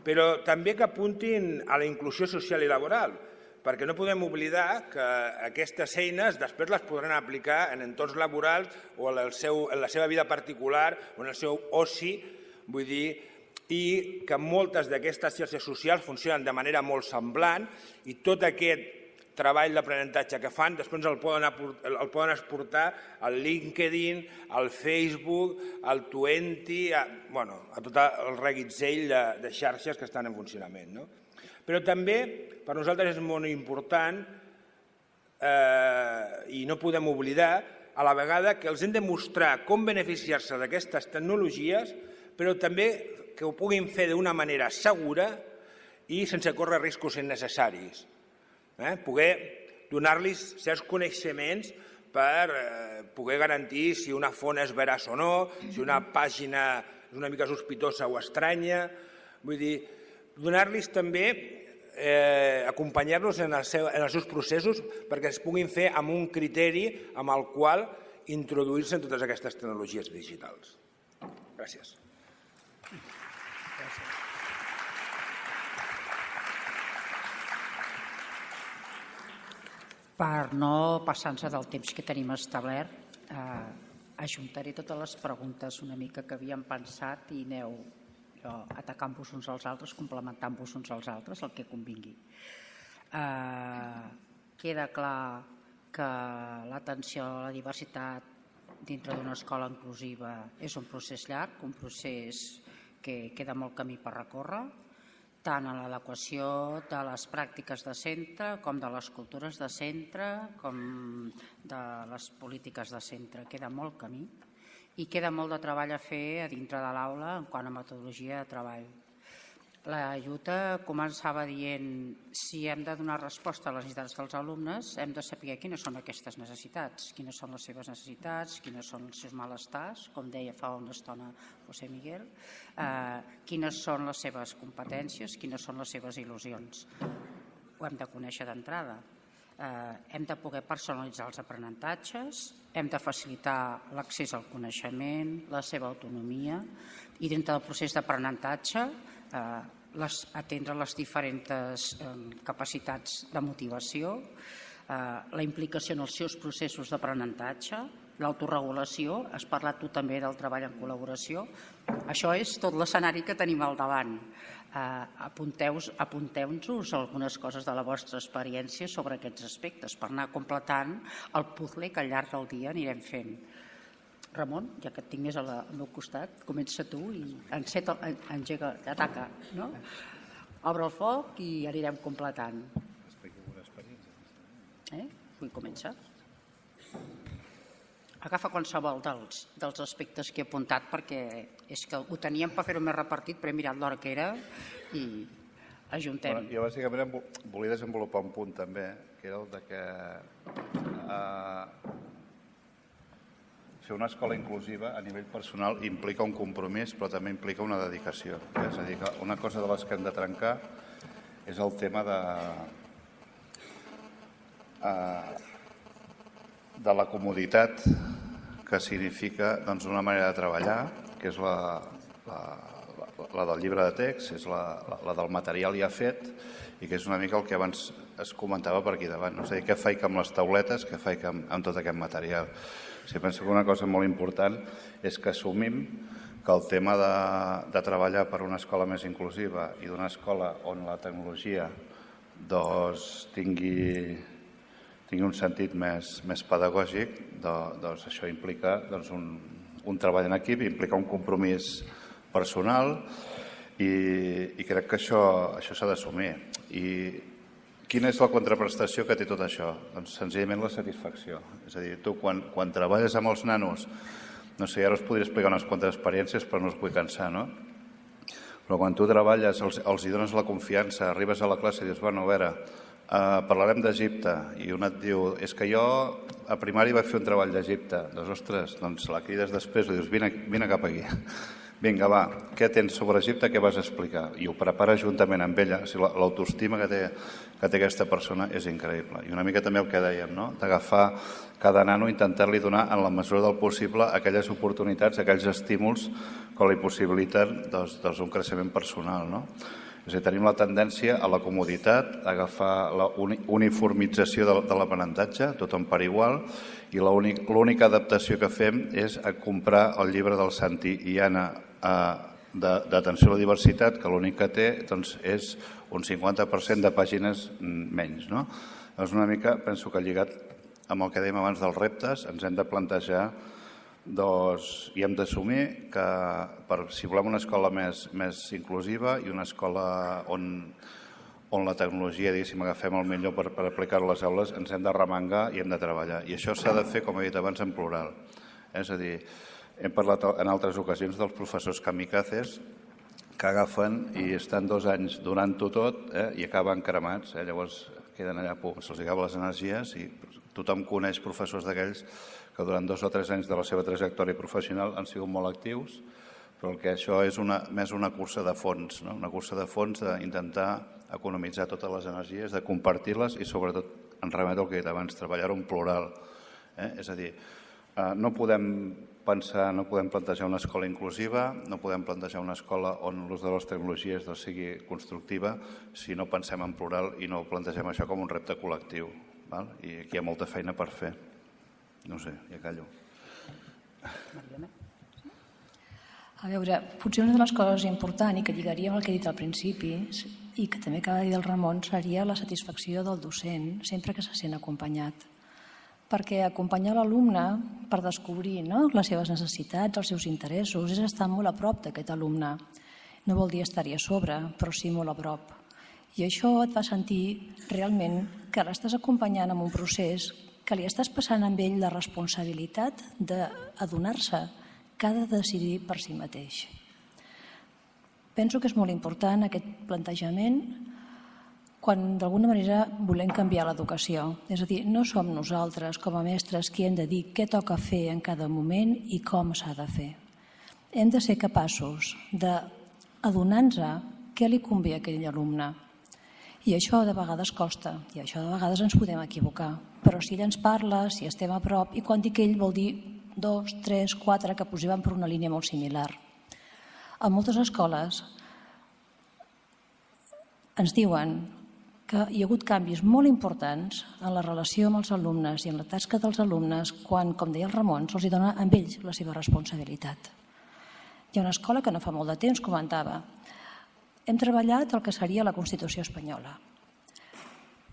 però també que apuntin a la inclusió social i laboral, perquè no podem oblidar que aquestes eines després les podran aplicar en entorns laborals o en, el seu, en la seva vida particular o en el seu oci, vull dir, i que moltes d'aquestes xarxes socials funcionen de manera molt semblant i tot aquest treball d'aprenentatge que fan, després el poden, el poden exportar al LinkedIn, al Facebook, al Twenty, a, bueno, a tot el reguitzell de, de xarxes que estan en funcionament. No? Però també per nosaltres és molt important eh, i no podem oblidar a la vegada que els hem de mostrar com beneficiar-se d'aquestes tecnologies, però també que ho puguin fer d'una manera segura i sense córrer riscos innecessaris. Eh? Poder donar-los certs coneixements per eh, poder garantir si una font és veraç o no, si una pàgina és una mica sospitosa o estranya. Vull dir, donar-los també, eh, acompanyar-los en, el seu, en els seus processos perquè es puguin fer amb un criteri amb el qual introduir-se en totes aquestes tecnologies digitals. Gràcies. Per no passar-nos del temps que tenim establert, eh, ajuntaré totes les preguntes una mica que havíem pensat i aneu atacant-vos uns als altres, complementant-vos uns als altres, el que convingui. Eh, queda clar que l'atenció a la diversitat dintre d'una escola inclusiva és un procés llarg, un procés que queda molt camí per recórrer, tant en l'adequació de les pràctiques de centre com de les cultures de centre com de les polítiques de centre. Queda molt camí i queda molt de treball a fer a dintre de l'aula en quant a metodologia de treball. La Lluta començava dient si hem de donar resposta a les necessitats dels alumnes hem de saber quines són aquestes necessitats, quines són les seves necessitats, quines són els seus malestars, com deia fa una estona José Miguel, eh, quines són les seves competències, quines són les seves il·lusions. Ho hem de conèixer d'entrada hem de poder personalitzar els aprenentatges, hem de facilitar l'accés al coneixement, la seva autonomia i dintre del procés d'aprenentatge eh, les, atendre les diferents eh, capacitats de motivació, eh, la implicació en els seus processos d'aprenentatge, l'autoregulació, has parlat tu també del treball en col·laboració. Això és tot l'escenari que tenim al davant. Uh, Apunteu-nos apunteu algunes coses de la vostra experiència sobre aquests aspectes per anar completant el puzzle que al llarg del dia anirem fent. Ramon, ja que et tinc més al meu costat, comença tu i enceta, engega, ataca, no? Obre el foc i anirem completant. Eh? Vull començar? Agafa qualsevol dels, dels aspectes que he apuntat perquè és que ho teníem per fer-ho més repartit, però he mirat l'hora que era i ajuntem. Bueno, jo bàsicament volia desenvolupar un punt també, que era el de que eh, fer una escola inclusiva a nivell personal implica un compromís, però també implica una dedicació. És a dir, que una cosa de les que hem de trencar és el tema de, eh, de la comoditat que significa doncs, una manera de treballar, que és la, la, la, del llibre de text, és la, la, la del material ja fet i que és una mica el que abans es comentava per aquí davant. No? És a dir, què faig amb les tauletes, què faig amb, amb tot aquest material. O sigui, penso que una cosa molt important és que assumim que el tema de, de treballar per una escola més inclusiva i d'una escola on la tecnologia doncs, tingui tingui un sentit més, més pedagògic, doncs això implica doncs, un, un treball en equip, implica un compromís personal i, i crec que això això s'ha d'assumir. I quina és la contraprestació que té tot això? Doncs senzillament la satisfacció. És a dir, tu quan, quan treballes amb els nanos, no sé, ara us podria explicar unes quantes experiències, però no us vull cansar, no? Però quan tu treballes, els, els hi dones la confiança, arribes a la classe i dius, bueno, a veure, Uh, parlarem d'Egipte i un et diu, és que jo a primari vaig fer un treball d'Egipte. Doncs, ostres, doncs la crides després i dius, vine, vine cap aquí. Vinga, va, què tens sobre Egipte, què vas explicar? I ho prepara juntament amb ella. O sigui, L'autoestima que, té, que té aquesta persona és increïble. I una mica també el que dèiem, no? d'agafar cada nano i intentar-li donar en la mesura del possible aquelles oportunitats, aquells estímuls que li possibiliten doncs, doncs un creixement personal. No? És dir, tenim la tendència a la comoditat, a agafar la uniformització de, de l'aprenentatge, tothom per igual, i l'única adaptació que fem és a comprar el llibre del Santi i Anna d'atenció a la diversitat, que l'únic que té doncs, és un 50% de pàgines menys. No? És una mica, penso que lligat amb el que dèiem abans dels reptes, ens hem de plantejar doncs, i hem d'assumir que per, si volem una escola més, més inclusiva i una escola on, on la tecnologia, diguéssim, agafem el millor per, per aplicar a les aules, ens hem de remengar i hem de treballar. I això s'ha de fer, com he dit abans, en plural. És a dir, hem parlat en altres ocasions dels professors kamikazes que agafen i estan dos anys donant-ho tot eh, i acaben cremats. Eh? Llavors queden allà, se'ls acaben les energies i tothom coneix professors d'aquells que durant dos o tres anys de la seva trajectòria professional han sigut molt actius, però que això és una, més una cursa de fons, no? una cursa de fons d'intentar economitzar totes les energies, de compartir-les i sobretot, en remet el que he dit abans, treballar en plural. Eh? És a dir, eh, no podem pensar, no podem plantejar una escola inclusiva, no podem plantejar una escola on l'ús de les tecnologies no sigui constructiva si no pensem en plural i no plantegem això com un repte col·lectiu. Val? I aquí hi ha molta feina per fer. No sé, ja callo. A veure, potser una de les coses importants i que lligaria amb el que he dit al principi i que també acaba de dir el Ramon seria la satisfacció del docent sempre que se sent acompanyat. Perquè acompanyar l'alumne per descobrir no, les seves necessitats, els seus interessos, és estar molt a prop d'aquest alumne. No vol dir estar-hi a sobre, però sí molt a prop. I això et fa sentir realment que l'estàs acompanyant en un procés que li estàs passant amb ell la responsabilitat d'adonar-se que ha de decidir per si mateix. Penso que és molt important aquest plantejament quan d'alguna manera volem canviar l'educació. És a dir, no som nosaltres com a mestres qui hem de dir què toca fer en cada moment i com s'ha de fer. Hem de ser capaços d'adonar-nos què li convé a aquell alumne, i això de vegades costa, i això de vegades ens podem equivocar. Però si ell ens parla, si estem a prop, i quan dic ell vol dir dos, tres, quatre, que posem per una línia molt similar. A moltes escoles ens diuen que hi ha hagut canvis molt importants en la relació amb els alumnes i en la tasca dels alumnes quan, com deia el Ramon, se'ls dona a ells la seva responsabilitat. Hi ha una escola que no fa molt de temps comentava hem treballat el que seria la Constitució espanyola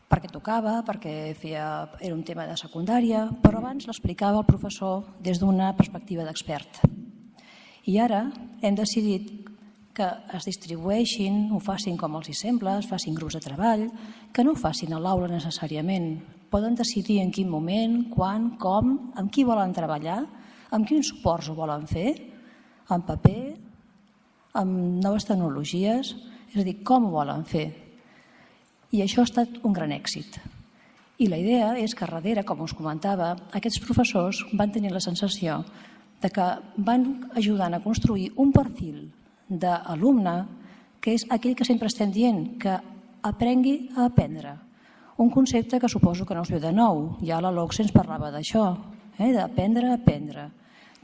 perquè tocava, perquè feia, era un tema de secundària, però abans l'explicava el professor des d'una perspectiva d'expert. I ara hem decidit que es distribueixin, ho facin com els hi sembla, es facin grups de treball, que no ho facin a l'aula necessàriament. Poden decidir en quin moment, quan, com, amb qui volen treballar, amb quins suports ho volen fer, en paper, amb noves tecnologies, és a dir, com ho volen fer. I això ha estat un gran èxit. I la idea és que darrere, com us comentava, aquests professors van tenir la sensació de que van ajudant a construir un perfil d'alumne, que és aquell que sempre estem dient, que aprengui a aprendre. Un concepte que suposo que no us ve de nou. Ja la LOCSE ens parlava d'això, eh? d'aprendre a aprendre.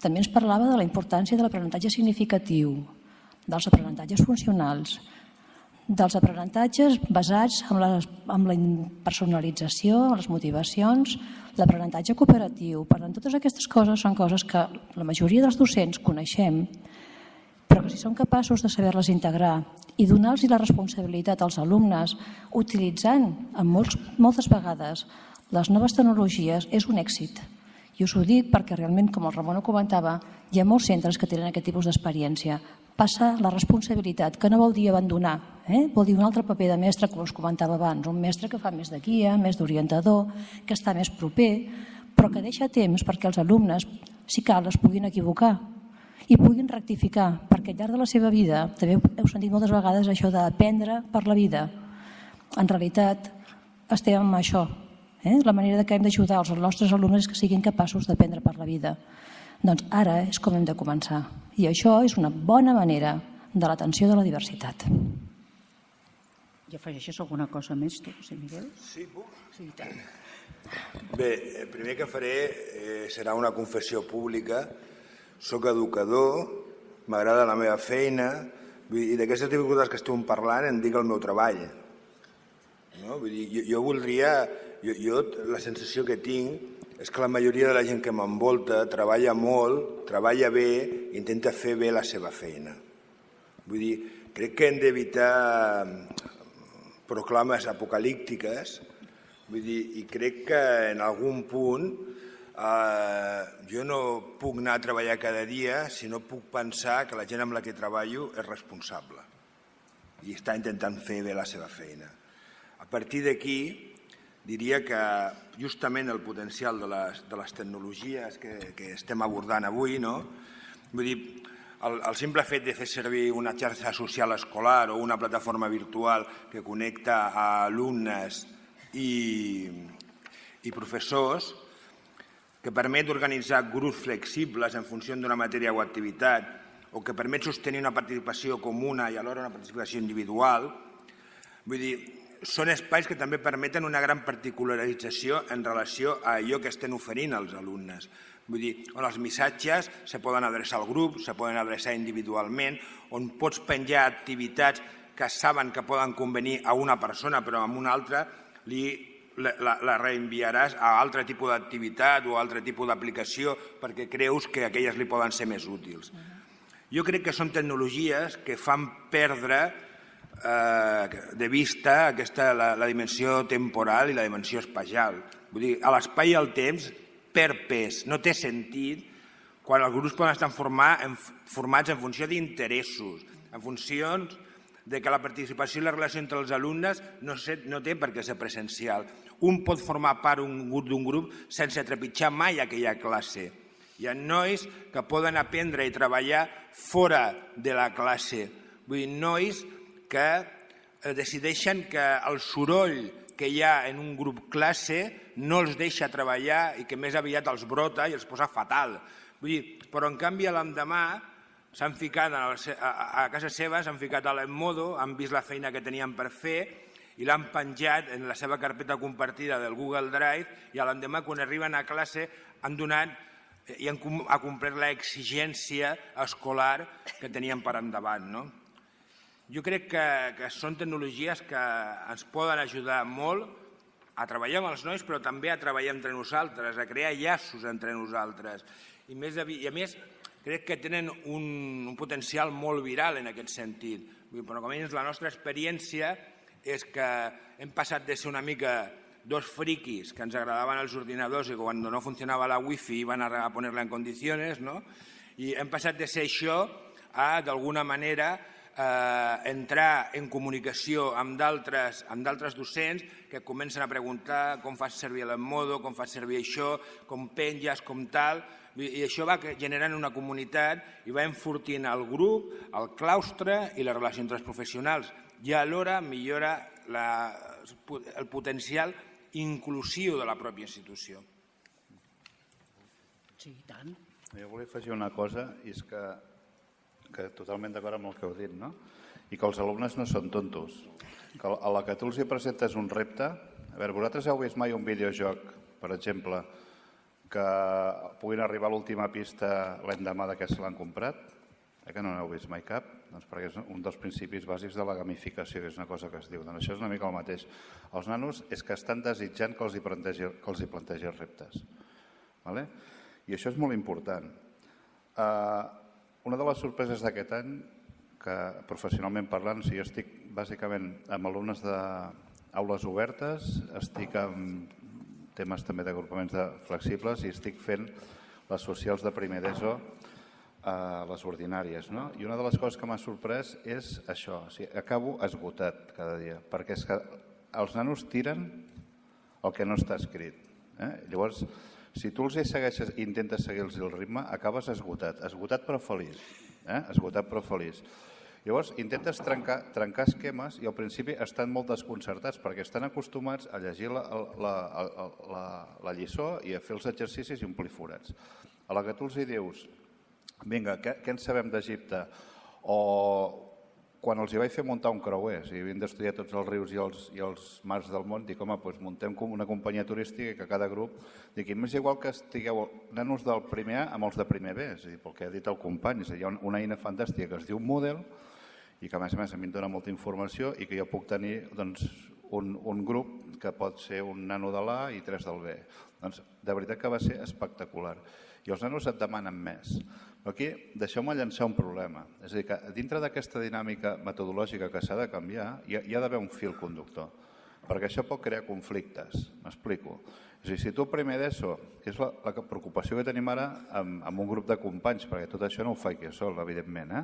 També ens parlava de la importància de l'aprenentatge significatiu, dels aprenentatges funcionals, dels aprenentatges basats en la, en la personalització, en les motivacions, l'aprenentatge cooperatiu. Per tant, totes aquestes coses són coses que la majoria dels docents coneixem, però que si som capaços de saber-les integrar i donar-los la responsabilitat als alumnes utilitzant en molts, moltes vegades les noves tecnologies és un èxit. I us ho dic perquè realment, com el Ramon ho comentava, hi ha molts centres que tenen aquest tipus d'experiència. Passa la responsabilitat, que no vol dir abandonar, eh? vol dir un altre paper de mestre, com us comentava abans, un mestre que fa més de guia, més d'orientador, que està més proper, però que deixa temps perquè els alumnes, si cal, es puguin equivocar i puguin rectificar, perquè al llarg de la seva vida, també heu sentit moltes vegades això d'aprendre per la vida. En realitat, estem amb això. Eh? La manera que hem d'ajudar els nostres alumnes és que siguin capaços d'aprendre per la vida. Doncs ara és com hem de començar. I això és una bona manera de l'atenció de la diversitat. I afegeixes alguna cosa més, tu, José Miguel? Sí, puc? Sí, tant. Bé, el primer que faré eh, serà una confessió pública soc educador, m'agrada la meva feina, i d'aquestes dificultats que estem parlant en dic el meu treball. No? Vull dir, jo, jo voldria, jo, jo la sensació que tinc és que la majoria de la gent que m'envolta treballa molt, treballa bé, intenta fer bé la seva feina. Vull dir, crec que hem d'evitar proclames apocalíptiques, vull dir, i crec que en algun punt Uh, jo no puc anar a treballar cada dia si no puc pensar que la gent amb la que treballo és responsable i està intentant fer bé la seva feina. A partir d'aquí, diria que justament el potencial de les, de les tecnologies que, que estem abordant avui, no? vull dir, el, el simple fet de fer servir una xarxa social escolar o una plataforma virtual que connecta a alumnes i, i professors que permet organitzar grups flexibles en funció d'una matèria o activitat o que permet sostenir una participació comuna i alhora una participació individual, vull dir, són espais que també permeten una gran particularització en relació a allò que estem oferint als alumnes. Vull dir, on els missatges se poden adreçar al grup, se poden adreçar individualment, on pots penjar activitats que saben que poden convenir a una persona però a una altra li la, la reenviaràs a altre tipus d'activitat o a altre tipus d'aplicació perquè creus que aquelles li poden ser més útils. Jo crec que són tecnologies que fan perdre eh, de vista aquesta, la, la dimensió temporal i la dimensió espacial. Vull dir, a l'espai i al temps per pes. No té sentit quan els grups poden estar formar, en, formats en funció d'interessos, en funcions de que la participació i la relació entre els alumnes no, sé, no té per què ser presencial. Un pot formar part d'un grup sense trepitjar mai aquella classe. Hi ha nois que poden aprendre i treballar fora de la classe. Vull dir, nois que eh, decideixen que el soroll que hi ha en un grup classe no els deixa treballar i que més aviat els brota i els posa fatal. Vull dir, però en canvi l'endemà s'han ficat a, a, casa seva, s'han ficat a l'Emmodo, han vist la feina que tenien per fer i l'han penjat en la seva carpeta compartida del Google Drive i l'endemà, quan arriben a classe, han donat eh, i han ha complert l'exigència escolar que tenien per endavant. No? Jo crec que, que són tecnologies que ens poden ajudar molt a treballar amb els nois, però també a treballar entre nosaltres, a crear llaços entre nosaltres. I, més, I a més, crec que tenen un, un potencial molt viral en aquest sentit. Però com a la nostra experiència és que hem passat de ser una mica dos friquis que ens agradaven els ordinadors i quan no funcionava la wifi iban a ponerla en condiciones, ¿no? i hem passat de ser això a, d'alguna manera, eh, entrar en comunicació amb d'altres amb d'altres docents que comencen a preguntar com fas servir l'emmodo, com fas servir això, com penges, com tal, i això va generant una comunitat i va enfortint el grup, el claustre i les relacions entre els professionals i alhora millora la, el potencial inclusiu de la pròpia institució. Sí, tant. Jo volia afegir una cosa, i és que, que totalment d'acord amb el que heu dit, no? i que els alumnes no són tontos. Que a la que tu els hi presentes un repte... A veure, vosaltres heu vist mai un videojoc, per exemple, que puguin arribar a l'última pista l'endemà de que se l'han comprat? Eh que no n'heu vist mai cap? Doncs perquè és un dels principis bàsics de la gamificació, que és una cosa que es diu. Doncs això és una mica el mateix. Els nanos és que estan desitjant que els hi plantegi, que els hi plantegi els reptes. Vale? I això és molt important. Uh, una de les sorpreses d'aquest any, que professionalment parlant, si jo estic bàsicament amb alumnes d'aules obertes, estic amb temes també d'agrupaments de flexibles i estic fent les socials de primer d'ESO a les ordinàries. No? I una de les coses que m'ha sorprès és això. O sigui, acabo esgotat cada dia, perquè és que els nanos tiren el que no està escrit. Eh? Llavors, si tu els segueixes i intentes seguir-los el ritme, acabes esgotat. Esgotat però feliç. Eh? Esgotat però feliç. Llavors, intentes trencar, trencar esquemes i al principi estan molt desconcertats perquè estan acostumats a llegir la, la, la, la, la lliçó i a fer els exercicis i omplir forats. A la que tu els hi dius, vinga, què, què en sabem d'Egipte? O quan els hi vaig fer muntar un creuer, si havien d'estudiar tots els rius i els, i els mars del món, dic, home, doncs muntem com una companyia turística que cada grup, dic, m'és igual que estigueu nanos del primer A amb els de primer B, és a dir, pel que ha dit el company, és a dir, hi ha una eina fantàstica que es diu Moodle i que a més a més a mi em dona molta informació i que jo puc tenir doncs, un, un grup que pot ser un nano de l'A i tres del B. Doncs de veritat que va ser espectacular. I els nanos et demanen més. Aquí deixeu-me llançar un problema. És a dir, que dintre d'aquesta dinàmica metodològica que s'ha de canviar, hi ha, hi ha d'haver un fil conductor, perquè això pot crear conflictes. M'explico. És a dir, si tu primer d'ESO, és la, la preocupació que tenim ara amb, amb un grup de companys, perquè tot això no ho faig jo sol, evidentment, eh?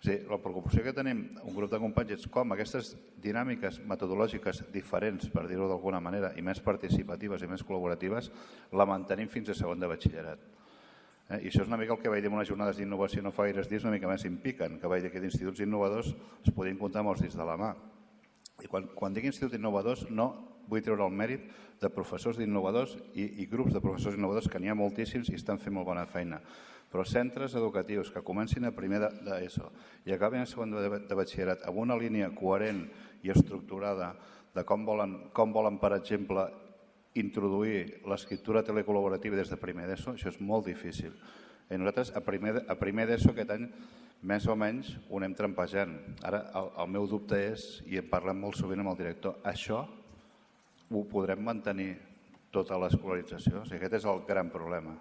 És dir, la preocupació que tenim un grup de companys és com aquestes dinàmiques metodològiques diferents, per dir-ho d'alguna manera, i més participatives i més col·laboratives, la mantenim fins a segon de batxillerat. Eh? I això és una mica el que vaig dir en unes jornades d'innovació no fa gaires dies, una mica més impiquen, que vaig dir que d'instituts innovadors es podien comptar amb els dits de la mà. I quan, quan dic instituts innovadors no vull treure el mèrit de professors d'innovadors i, i grups de professors innovadors que n'hi ha moltíssims i estan fent molt bona feina. Però centres educatius que comencin a primer d'ESO i acaben a segon de, de batxillerat amb una línia coherent i estructurada de com volen, com volen per exemple, introduir l'escriptura telecol·laborativa des de primer d'ESO, això és molt difícil. I nosaltres a primer, a primer d'ESO aquest any més o menys ho anem trampejant. Ara el, el meu dubte és, i en parlem molt sovint amb el director, això ho podrem mantenir tota l'escolarització? O sigui, aquest és el gran problema.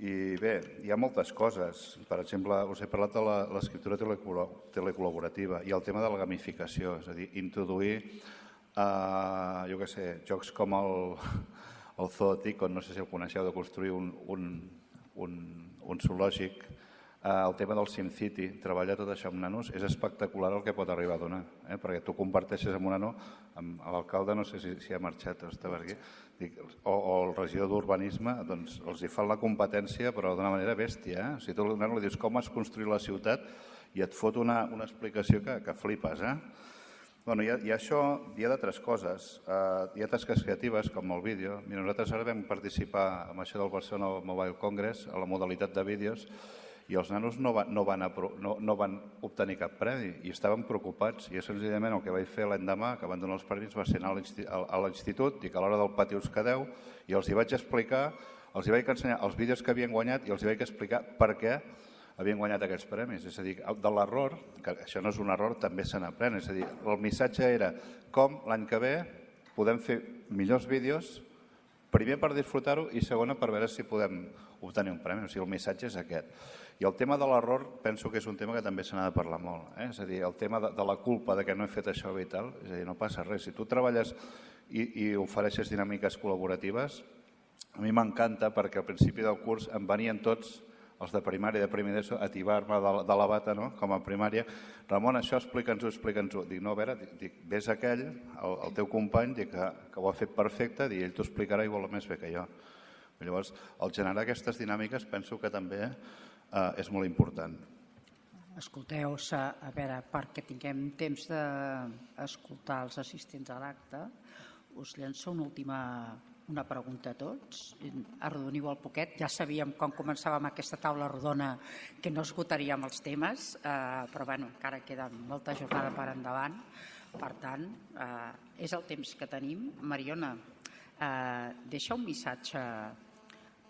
I bé, hi ha moltes coses. Per exemple, us he parlat de l'escriptura telecol·laborativa i el tema de la gamificació, és a dir, introduir Uh, jo què sé, jocs com el, el Zooticon, no sé si el coneixeu, de construir un, un, un, un zoològic, uh, el tema del SimCity, treballar tot això amb nanos, és espectacular el que pot arribar a donar, eh? perquè tu comparteixes amb un nano, amb l'alcalde no sé si, si ha marxat o estava aquí, dic, o, o el regidor d'urbanisme, doncs els hi fan la competència però d'una manera bèstia. Eh? Si tu al nano li dius com has construït la ciutat i et fot una, una explicació que, que flipes, eh? Bueno, hi, ha, hi ha això, hi ha d'altres coses. Uh, hi ha tasques creatives, com el vídeo. Mira, nosaltres ara vam participar en això del Barcelona Mobile Congress, a la modalitat de vídeos, i els nanos no, va, no, van, no, no van obtenir cap premi i estaven preocupats. I senzillament el que vaig fer l'endemà, que van donar els premis, va ser anar a l'institut, i que a l'hora del pati us quedeu, i els hi vaig explicar, els hi vaig ensenyar els vídeos que havien guanyat i els hi vaig explicar per què havien guanyat aquests premis. És a dir, de l'error, que això no és un error, també se n'aprèn. És a dir, el missatge era com l'any que ve podem fer millors vídeos, primer per disfrutar-ho i segona per veure si podem obtenir un premi. O sigui, el missatge és aquest. I el tema de l'error penso que és un tema que també se n'ha de parlar molt. Eh? És a dir, el tema de, de la culpa de que no he fet això i tal, és a dir, no passa res. Si tu treballes i, i ofereixes dinàmiques col·laboratives, a mi m'encanta perquè al principi del curs em venien tots els de primària i de primer d'ESO a tibar-me de, de la bata no? com a primària. Ramon, això explica'ns-ho, explica'ns-ho. Dic, no, a veure, dic, ves aquell, el, el teu company, dic, que, que ho ha fet perfecte, dic, ell t'ho explicarà igual més bé que jo. Llavors, el generar aquestes dinàmiques penso que també eh, és molt important. Escolteu, a veure, perquè tinguem temps d'escoltar els assistents a l'acte, us llenço una última una pregunta a tots. Arrodoniu el poquet. Ja sabíem quan començàvem aquesta taula rodona que no esgotaríem els temes, eh, però bueno, encara queda molta jornada per endavant. Per tant, eh, és el temps que tenim. Mariona, eh, deixa un missatge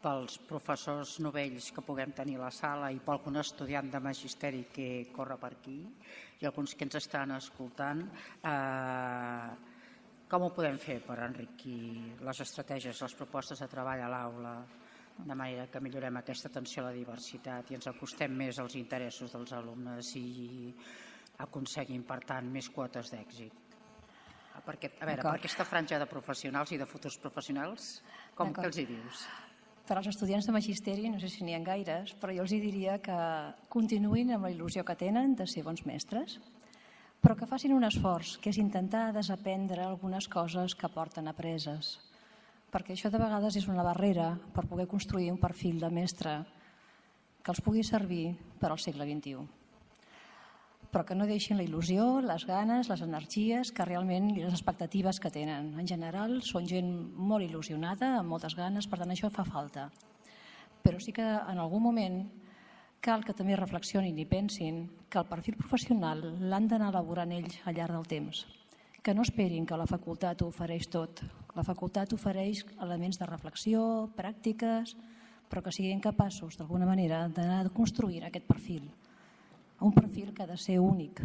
pels professors novells que puguem tenir a la sala i per algun estudiant de magisteri que corre per aquí i alguns que ens estan escoltant, eh, com ho podem fer per enriquir les estratègies, les propostes de treball a l'aula, de manera que millorem aquesta atenció a la diversitat i ens acostem més als interessos dels alumnes i aconseguim, per tant, més quotes d'èxit? Perquè, a veure, per aquesta franja de professionals i de futurs professionals, com que els hi dius? per als estudiants de magisteri, no sé si n'hi ha gaires, però jo els diria que continuïn amb la il·lusió que tenen de ser bons mestres, però que facin un esforç, que és intentar desaprendre algunes coses que porten apreses, perquè això de vegades és una barrera per poder construir un perfil de mestre que els pugui servir per al segle XXI però que no deixin la il·lusió, les ganes, les energies que realment i les expectatives que tenen. En general, són gent molt il·lusionada, amb moltes ganes, per tant, això fa falta. Però sí que en algun moment cal que també reflexionin i pensin que el perfil professional l'han d'anar elaborant ells al llarg del temps. Que no esperin que la facultat ho ofereix tot. La facultat ofereix elements de reflexió, pràctiques, però que siguin capaços, d'alguna manera, d'anar construint aquest perfil un perfil que ha de ser únic.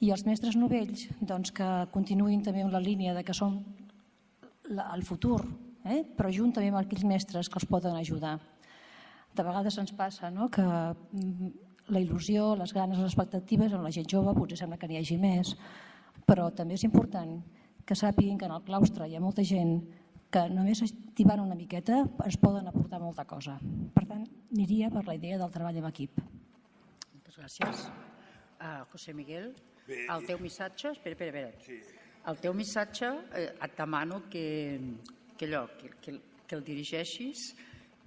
I els mestres novells doncs, que continuïn també en la línia de que són el futur, eh? però juntament amb aquells mestres que els poden ajudar. De vegades ens passa no? que mm, la il·lusió, les ganes, les expectatives en la gent jove potser sembla que n'hi hagi més, però també és important que sàpiguin que en el claustre hi ha molta gent que només estimant una miqueta es poden aportar molta cosa. Per tant, aniria per la idea del treball en equip. Gràcies. Uh, José Miguel, Bé, el teu missatge... Espera, espera, espera. Sí. El teu missatge eh, et demano que, que, allò, que, que, que el dirigeixis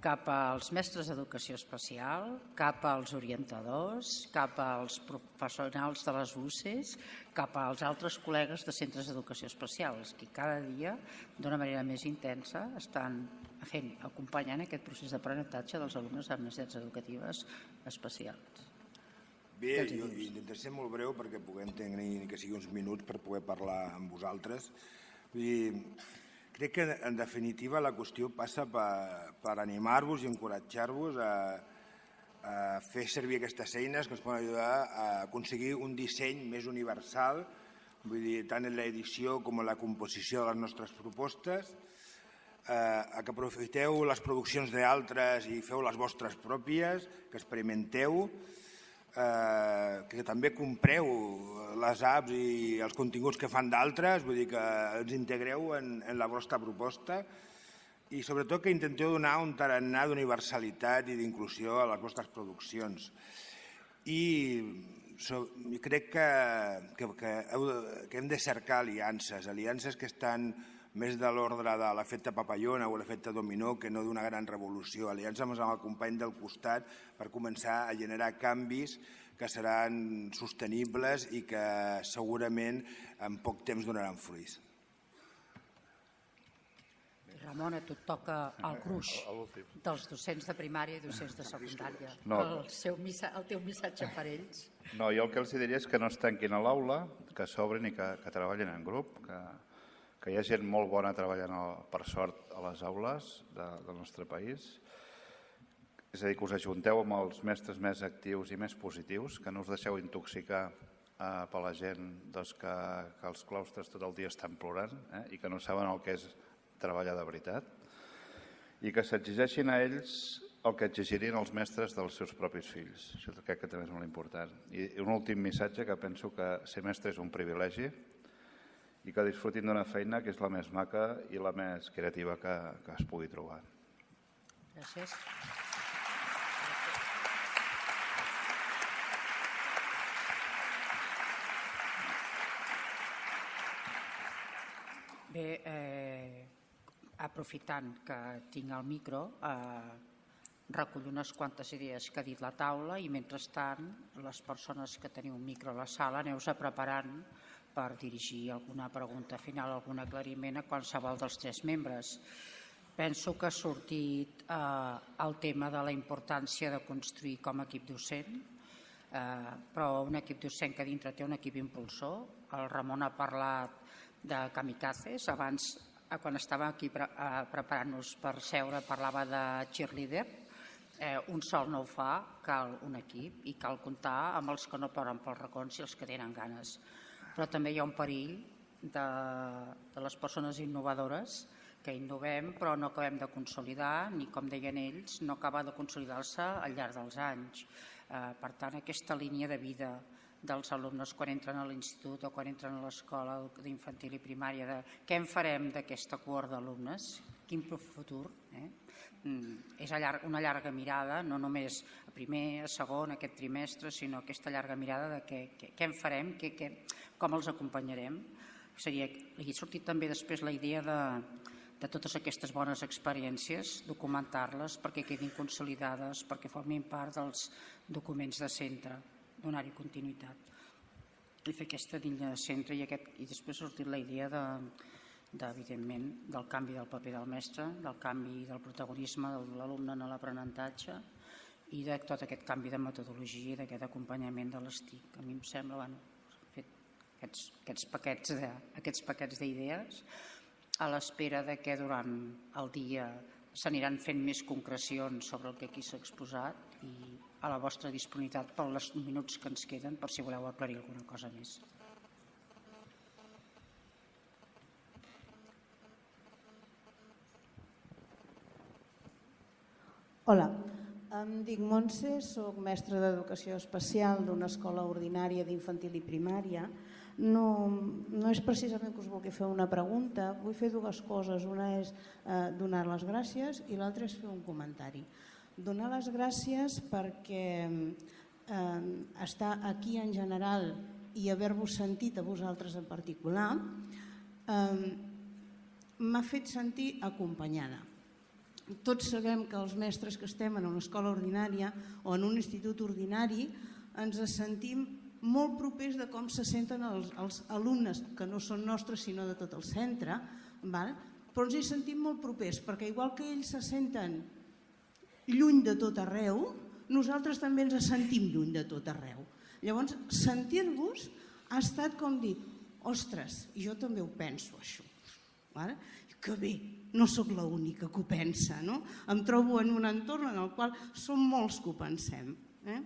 cap als mestres d'educació especial, cap als orientadors, cap als professionals de les UCES, cap als altres col·legues de centres d'educació especials, que cada dia, d'una manera més intensa, estan fent, acompanyant aquest procés d'aprenentatge dels alumnes amb necessitats educatives especials. Bé, jo intentaré ser molt breu perquè puguem tenir ni que sigui uns minuts per poder parlar amb vosaltres. Vull dir, crec que en definitiva la qüestió passa per, per animar-vos i encoratjar-vos a, a fer servir aquestes eines que ens poden ajudar a aconseguir un disseny més universal, vull dir, tant en l'edició com en la composició de les nostres propostes, eh, a que aprofiteu les produccions d'altres i feu les vostres pròpies, que experimenteu, eh, que també compreu les apps i els continguts que fan d'altres, vull dir que ens integreu en, en la vostra proposta i sobretot que intenteu donar un tarannà d'universalitat i d'inclusió a les vostres produccions. I so, crec que, que, que, heu, que hem de cercar aliances, aliances que estan més de l'ordre de l'efecte papallona o l'efecte dominó que no d'una gran revolució. Aliança amb el company del costat per començar a generar canvis que seran sostenibles i que segurament en poc temps donaran fruits. Ramon, a tu et toca el gruix dels docents de primària i docents de secundària. No. El, seu missa, el teu missatge per ells. No, jo el que els diria és que no es tanquin a l'aula, que s'obrin i que, que treballin en grup, que, que hi ha gent molt bona treballant, per sort, a les aules de, del nostre país, És a dir, que us ajunteu amb els mestres més actius i més positius, que no us deixeu intoxicar eh, per la gent doncs, que, que els claustres tot el dia estan plorant eh, i que no saben el que és treballar de veritat, i que s'exigeixin a ells el que exigirien els mestres dels seus propis fills. Això crec que també és molt important. I un últim missatge que penso que ser mestre és un privilegi i que disfrutin d'una feina que és la més maca i la més creativa que, que es pugui trobar. Gràcies. Bé, eh, aprofitant que tinc el micro, eh, recullo unes quantes idees que ha dit la taula i mentrestant les persones que teniu un micro a la sala aneu-se preparant per dirigir alguna pregunta final, algun aclariment a qualsevol dels tres membres. Penso que ha sortit eh, el tema de la importància de construir com a equip docent, eh, però un equip docent que dintre té un equip impulsor. El Ramon ha parlat de kamikazes. Abans, eh, quan estava aquí pre eh, preparant-nos per seure, parlava de cheerleader. Eh, un sol no ho fa, cal un equip i cal comptar amb els que no poden pels racons i els que tenen ganes. Però també hi ha un perill de, de les persones innovadores que innovem però no acabem de consolidar ni, com deien ells, no acaba de consolidar-se al llarg dels anys. Eh, per tant, aquesta línia de vida dels alumnes quan entren a l'institut o quan entren a l'escola d'infantil i primària, de què en farem d'aquesta cohort d'alumnes, quin futur. Eh? Mm, és una llarga mirada, no només a primer, a segon, aquest trimestre, sinó aquesta llarga mirada de què, què, què en farem, què, què, com els acompanyarem. Seria, hi ha sortit també després la idea de, de totes aquestes bones experiències, documentar-les perquè quedin consolidades, perquè formin part dels documents de centre donar-hi continuïtat i fer aquesta línia de centre i, aquest, i després ha sortit la idea de, de, evidentment del canvi del paper del mestre, del canvi del protagonisme de l'alumne en l'aprenentatge i de tot aquest canvi de metodologia i d'aquest acompanyament de l'estic. A mi em sembla, bueno, fet aquests, aquests paquets de, aquests paquets d'idees a l'espera de que durant el dia s'aniran fent més concrecions sobre el que aquí s'ha exposat i a la vostra disponibilitat per els minuts que ens queden per si voleu aclarir alguna cosa més. Hola, em dic Montse, sóc mestra d'Educació Especial d'una escola ordinària d'infantil i primària. No, no és precisament que us vulgui fer una pregunta, vull fer dues coses. Una és eh, donar les gràcies i l'altra és fer un comentari donar les gràcies perquè eh, estar aquí en general i haver-vos sentit a vosaltres en particular eh, m'ha fet sentir acompanyada. Tots sabem que els mestres que estem en una escola ordinària o en un institut ordinari ens sentim molt propers de com se senten els, els alumnes, que no són nostres sinó de tot el centre, val? però ens hi sentim molt propers, perquè igual que ells se senten lluny de tot arreu, nosaltres també ens sentim lluny de tot arreu. Llavors, sentir-vos ha estat com dir, ostres, jo també ho penso això. Vale? Que bé, no sóc l'única que ho pensa. No? Em trobo en un entorn en el qual som molts que ho pensem. Eh?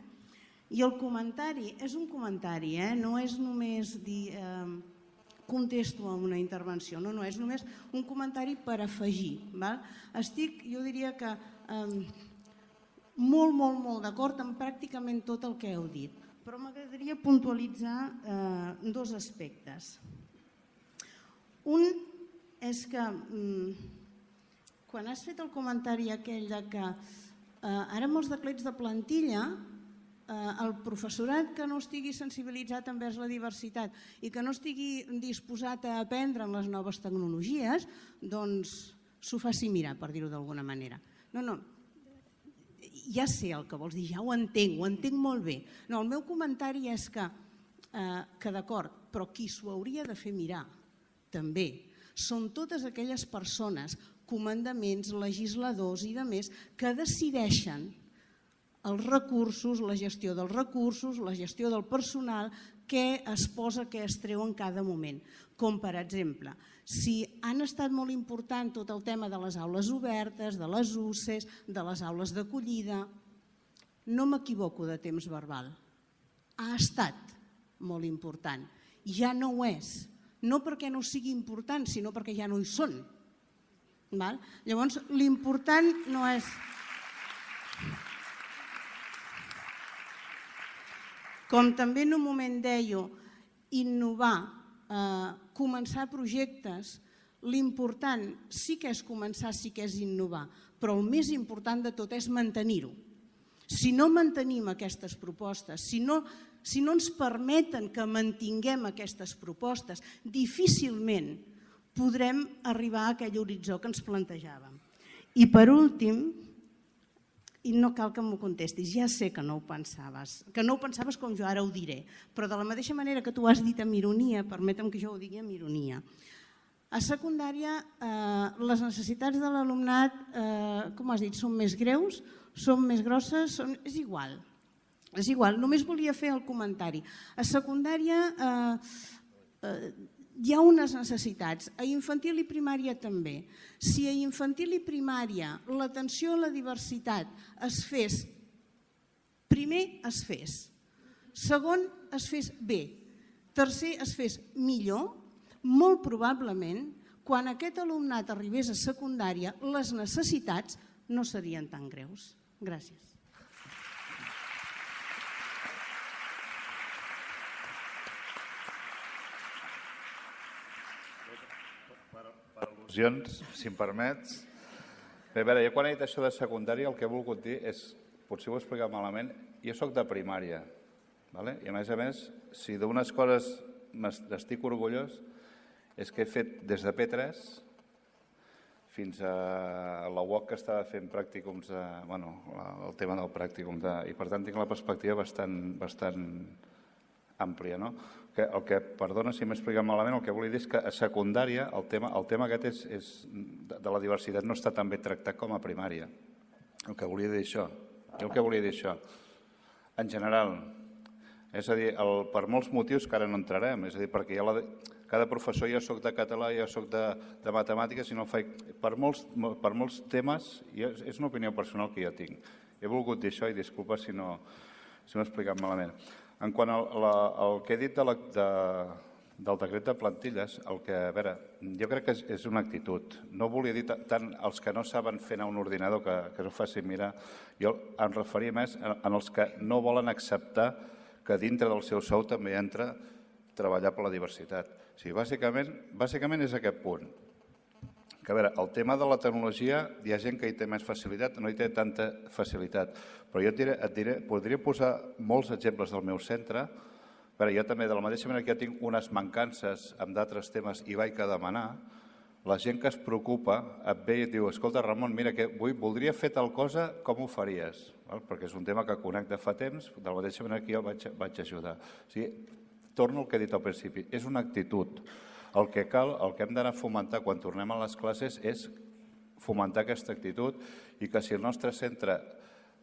I el comentari és un comentari, eh? no és només dir eh, contesto a una intervenció, no, no, és només un comentari per afegir. Val? Estic, jo diria que eh, molt, molt, molt d'acord amb pràcticament tot el que heu dit, però m'agradaria puntualitzar eh, dos aspectes. Un és que mm, quan has fet el comentari aquell de que eh, ara els declets de plantilla eh, el professorat que no estigui sensibilitzat envers la diversitat i que no estigui disposat a aprendre amb les noves tecnologies, doncs s'ho faci mirar, per dir-ho d'alguna manera. No, no, ja sé el que vols dir, ja ho entenc, ho entenc molt bé. No, el meu comentari és que, eh, que d'acord, però qui s'ho hauria de fer mirar també són totes aquelles persones, comandaments, legisladors i de més, que decideixen els recursos, la gestió dels recursos, la gestió del personal, què es posa, què es treu en cada moment. Com per exemple, si han estat molt important tot el tema de les aules obertes, de les UCES, de les aules d'acollida, no m'equivoco de temps verbal. Ha estat molt important. Ja no ho és. No perquè no sigui important, sinó perquè ja no hi són. Val? Llavors, l'important no és... Com també en un moment deia, innovar, eh, començar projectes, l'important sí que és començar, sí que és innovar, però el més important de tot és mantenir-ho. Si no mantenim aquestes propostes, si no, si no ens permeten que mantinguem aquestes propostes, difícilment podrem arribar a aquell horitzó que ens plantejàvem. I per últim, i no cal que m'ho contestis, ja sé que no ho pensaves, que no ho pensaves com jo ara ho diré, però de la mateixa manera que tu has dit amb ironia, permetem que jo ho digui amb ironia. A secundària, eh, les necessitats de l'alumnat, eh, com has dit, són més greus, són més grosses, són... és igual. És igual, només volia fer el comentari. A secundària eh, eh, hi ha unes necessitats, a infantil i primària també. Si a infantil i primària l'atenció a la diversitat es fes, primer es fes, segon es fes bé, tercer es fes millor, molt probablement quan aquest alumnat arribés a secundària les necessitats no serien tan greus. Gràcies. Al·lusions, si em permets. Bé, a veure, jo quan he dit això de secundària el que he volgut dir és, potser ho he explicat malament, jo sóc de primària, vale? i a més a més, si d'unes coses estic orgullós és que he fet des de P3 fins a la UOC que estava fent pràcticums, de, bueno, el tema del pràcticum, de, i per tant tinc la perspectiva bastant, bastant àmplia. No? Que, el que, perdona si m'he explicat malament, el que volia dir és que a secundària el tema, el tema aquest és, és, de la diversitat no està tan bé tractat com a primària. El que volia dir això. el que volia dir això. En general, és a dir, el, per molts motius que ara no entrarem, és a dir, perquè ja la, cada professor, jo sóc de català, jo sóc de, de matemàtiques, i no faig... Per molts, per molts temes, jo, és una opinió personal que jo tinc. He volgut dir això i disculpa si no si m'he explicat malament. En quant al, que he dit de la, de, del decret de plantilles, el que, a veure, jo crec que és, és una actitud. No volia dir tant els que no saben fer anar un ordinador que, que no facin mirar. Jo em referia més en, en els que no volen acceptar que dintre del seu sou també entra treballar per la diversitat. O sigui, bàsicament, bàsicament és aquest punt. Que, a veure, el tema de la tecnologia, hi ha gent que hi té més facilitat, no hi té tanta facilitat. Però jo et diré, et diré, podria posar molts exemples del meu centre. Veure, jo també, de la mateixa manera que ja tinc unes mancances amb d'altres temes i vaig a demanar, la gent que es preocupa et ve i et diu escolta, Ramon, mira, que vull, voldria fer tal cosa, com ho faries? Val? Perquè és un tema que conec de fa temps, de la mateixa manera que jo vaig, vaig ajudar. O sigui, torno al que he dit al principi, és una actitud. El que cal, el que hem d'anar a fomentar quan tornem a les classes és fomentar aquesta actitud i que si el nostre centre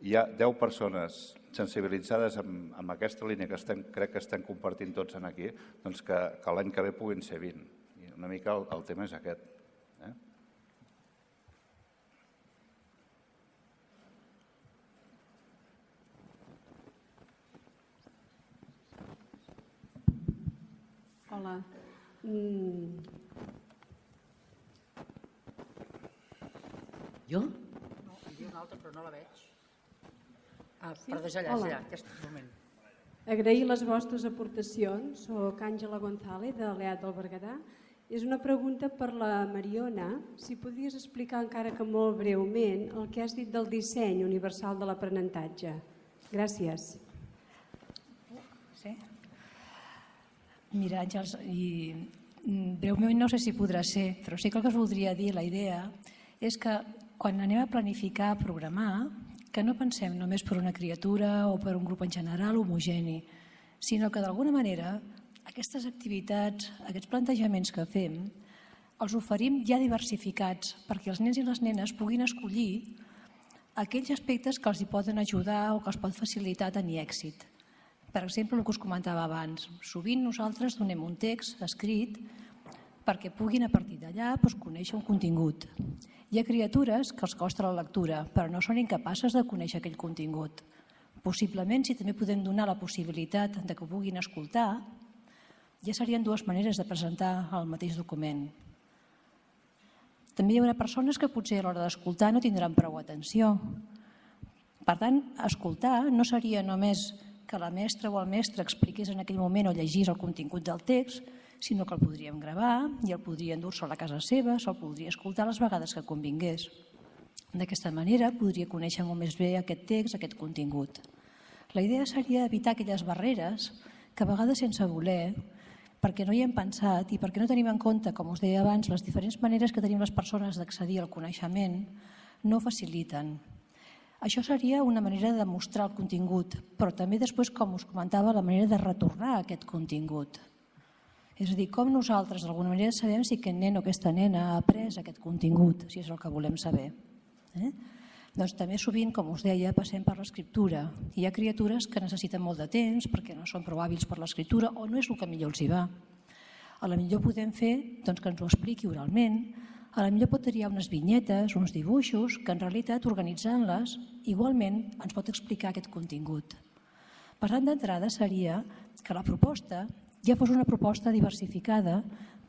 hi ha 10 persones sensibilitzades amb, amb aquesta línia que estem, crec que estem compartint tots en aquí, doncs que, que l'any que ve puguin ser 20. I una mica el, el tema és aquest. Eh? Hola. Mm. Jo? No, hi havia una altra, però no la veig. Ah, perdó, allà, allà, aquest moment. Agrair les vostres aportacions. Soc Àngela González, de l'EAT del Berguedà. És una pregunta per la Mariona. Si podries explicar encara que molt breument el que has dit del disseny universal de l'aprenentatge. Gràcies. Sí? Mira, Àngels, i mm, breument no sé si podrà ser, però sí que el que us voldria dir, la idea, és que quan anem a planificar, a programar, que no pensem només per una criatura o per un grup en general homogeni, sinó que d'alguna manera aquestes activitats, aquests plantejaments que fem, els oferim ja diversificats perquè els nens i les nenes puguin escollir aquells aspectes que els hi poden ajudar o que els pot facilitar tenir èxit. Per exemple, el que us comentava abans, sovint nosaltres donem un text escrit perquè puguin a partir d'allà doncs, conèixer un contingut. Hi ha criatures que els costa la lectura, però no són incapaces de conèixer aquell contingut. Possiblement, si també podem donar la possibilitat de que puguin escoltar, ja serien dues maneres de presentar el mateix document. També hi haurà persones que potser a l'hora d'escoltar no tindran prou atenció. Per tant, escoltar no seria només que la mestra o el mestre expliqués en aquell moment o llegís el contingut del text, sinó que el podríem gravar i el podria endur-se a la casa seva, se'l podria escoltar les vegades que convingués. D'aquesta manera podria conèixer molt més bé aquest text, aquest contingut. La idea seria evitar aquelles barreres que a vegades sense voler perquè no hi hem pensat i perquè no tenim en compte, com us deia abans, les diferents maneres que tenim les persones d'accedir al coneixement no faciliten. Això seria una manera de mostrar el contingut, però també després, com us comentava, la manera de retornar aquest contingut. És a dir, com nosaltres d'alguna manera sabem si aquest nen o aquesta nena ha après aquest contingut, si és el que volem saber. Eh? Doncs també sovint, com us deia, passem per l'escriptura. Hi ha criatures que necessiten molt de temps perquè no són prou hàbils per l'escriptura o no és el que millor els hi va. A la millor podem fer doncs, que ens ho expliqui oralment, a la millor pot triar unes vinyetes, uns dibuixos, que en realitat organitzant-les igualment ens pot explicar aquest contingut. Per tant, d'entrada seria que la proposta ja fos una proposta diversificada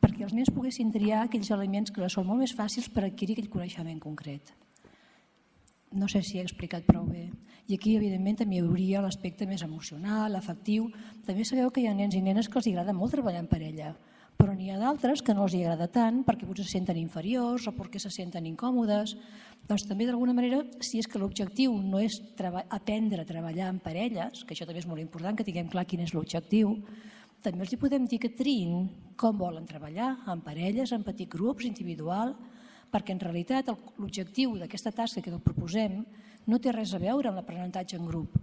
perquè els nens poguessin triar aquells elements que són molt més fàcils per adquirir aquell coneixement concret. No sé si he explicat prou bé. I aquí, evidentment, també hi hauria l'aspecte més emocional, afectiu. També sabeu que hi ha nens i nenes que els agrada molt treballar en parella, però n'hi ha d'altres que no els agrada tant perquè potser se senten inferiors o perquè se senten incòmodes. Doncs també, d'alguna manera, si és que l'objectiu no és aprendre a treballar en parelles, que això també és molt important, que tinguem clar quin és l'objectiu, també els hi podem dir que triïn com volen treballar, en parelles, en petits grups, individual, perquè en realitat l'objectiu d'aquesta tasca que proposem no té res a veure amb l'aprenentatge en grup,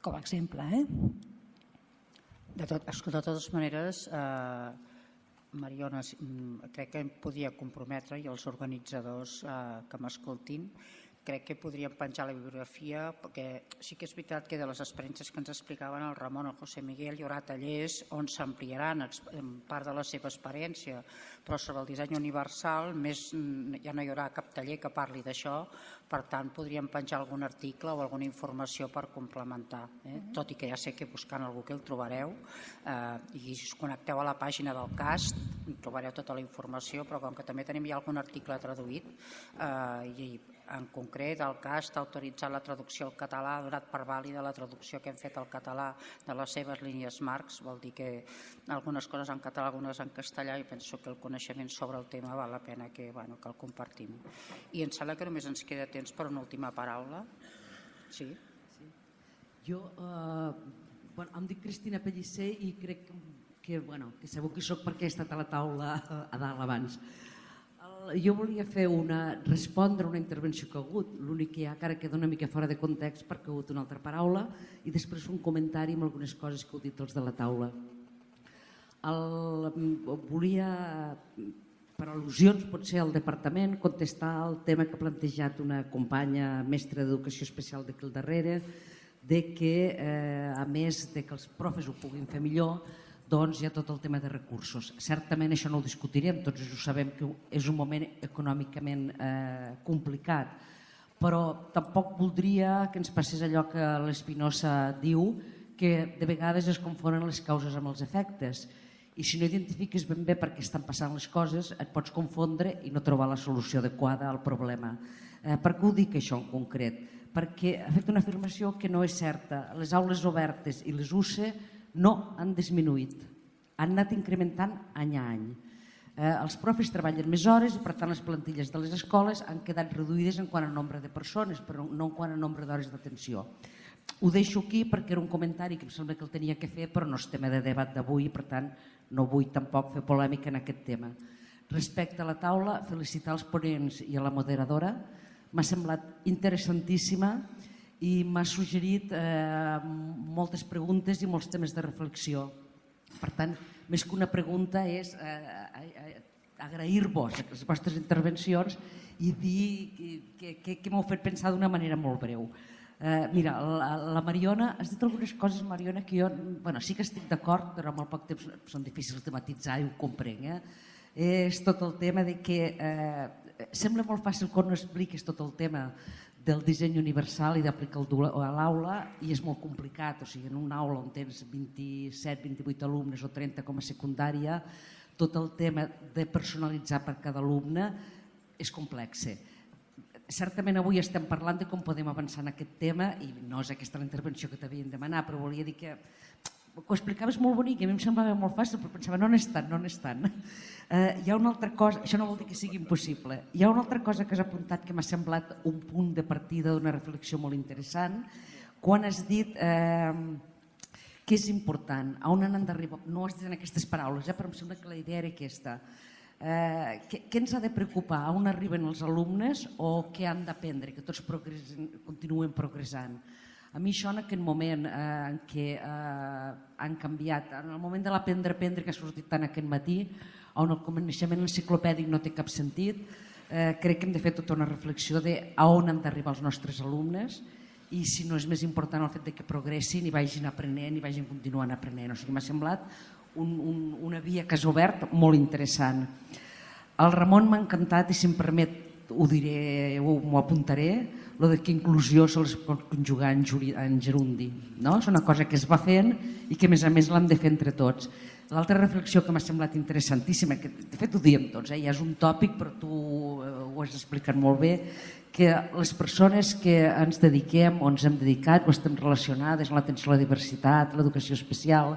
com a exemple. Eh? De, tot, de totes maneres, eh, Mariona, mm, crec que em podia comprometre i els organitzadors eh, que m'escoltin crec que podríem penjar la bibliografia perquè sí que és veritat que de les experiències que ens explicaven el Ramon o el José Miguel hi haurà tallers on s'ampliaran part de la seva experiència però sobre el disseny universal més, ja no hi haurà cap taller que parli d'això per tant podríem penjar algun article o alguna informació per complementar eh? tot i que ja sé que buscant algú que el trobareu eh, i si us connecteu a la pàgina del CAST trobareu tota la informació però com que també tenim ja algun article traduït eh, i en concret, el CAS està autoritzat la traducció al català, ha donat per vàlida la traducció que hem fet al català de les seves línies marcs, vol dir que algunes coses en català, algunes en castellà, i penso que el coneixement sobre el tema val la pena que, bueno, que el compartim. I em sembla que només ens queda temps per una última paraula. Sí? sí. Jo, eh, bueno, em dic Cristina Pellicer i crec que, bueno, que segur que sóc perquè he estat a la taula a dalt abans jo volia fer una, respondre una intervenció que ha hagut, l'únic que hi ha encara queda una mica fora de context perquè ha hagut una altra paraula i després un comentari amb algunes coses que heu dit els de la taula. El, volia, per al·lusions potser al departament, contestar el tema que ha plantejat una companya mestra d'educació especial d'aquí al darrere, de que eh, a més de que els profes ho puguin fer millor, doncs hi ha tot el tema de recursos. Certament això no ho discutirem, tots ho sabem que és un moment econòmicament eh, complicat, però tampoc voldria que ens passés allò que l'Espinosa diu, que de vegades es confonen les causes amb els efectes i si no identifiques ben bé per què estan passant les coses et pots confondre i no trobar la solució adequada al problema. Eh, per què ho dic això en concret? Perquè ha fet una afirmació que no és certa. Les aules obertes i les UCE no han disminuït, han anat incrementant any a any. Eh, els profes treballen més hores i per tant les plantilles de les escoles han quedat reduïdes en quant a nombre de persones, però no en quant a nombre d'hores d'atenció. Ho deixo aquí perquè era un comentari que em sembla que el tenia que fer, però no és tema de debat d'avui, per tant no vull tampoc fer polèmica en aquest tema. Respecte a la taula, felicitar els ponents i a la moderadora. M'ha semblat interessantíssima i m'ha suggerit eh, moltes preguntes i molts temes de reflexió. Per tant, més que una pregunta és eh, eh, agrair-vos les vostres intervencions i dir que, que, que m'heu fet pensar d'una manera molt breu. Eh, mira, la, la Mariona, has dit algunes coses, Mariona, que jo bueno, sí que estic d'acord, però amb molt poc temps són difícils de matitzar i ho comprenc. Eh? És tot el tema de que eh, sembla molt fàcil quan no expliques tot el tema del disseny universal i d'aplicar-lo a l'aula i és molt complicat, o sigui, en una aula on tens 27, 28 alumnes o 30 com a secundària, tot el tema de personalitzar per cada alumne és complex. Certament avui estem parlant de com podem avançar en aquest tema i no és aquesta la intervenció que t'havien demanat, però volia dir que ho explicaves molt bonic i a mi em semblava molt fàcil, però pensava, no n'és tant, no n'és tant. Eh, hi ha una altra cosa, això no vol dir que sigui impossible, hi ha una altra cosa que has apuntat que m'ha semblat un punt de partida d'una reflexió molt interessant, quan has dit eh, que és important, a on han d'arribar, no has dit en aquestes paraules, eh, però em sembla que la idea era aquesta, eh, què, què ens ha de preocupar, on arriben els alumnes o què han d'aprendre, que tots continuen progressant. A mi això en aquest moment eh, en què eh, han canviat, en el moment de l'aprendre a aprendre que ha sortit tant aquest matí, on el coneixement enciclopèdic no té cap sentit, eh, crec que hem de fer tota una reflexió de a on han d'arribar els nostres alumnes i si no és més important el fet de que progressin i vagin aprenent i vagin continuant aprenent. O sigui, m'ha semblat un, un, una via que has obert molt interessant. El Ramon m'ha encantat i si em permet ho diré, m'ho apuntaré, lo de que inclusió se pot conjugar en, en gerundi. No? És una cosa que es va fent i que a més a més l'hem de fer entre tots. L'altra reflexió que m'ha semblat interessantíssima, que de fet ho diem tots, eh? ja és un tòpic però tu eh, ho has explicat molt bé, que les persones que ens dediquem o ens hem dedicat o estem relacionades amb l'atenció a la diversitat, l'educació especial,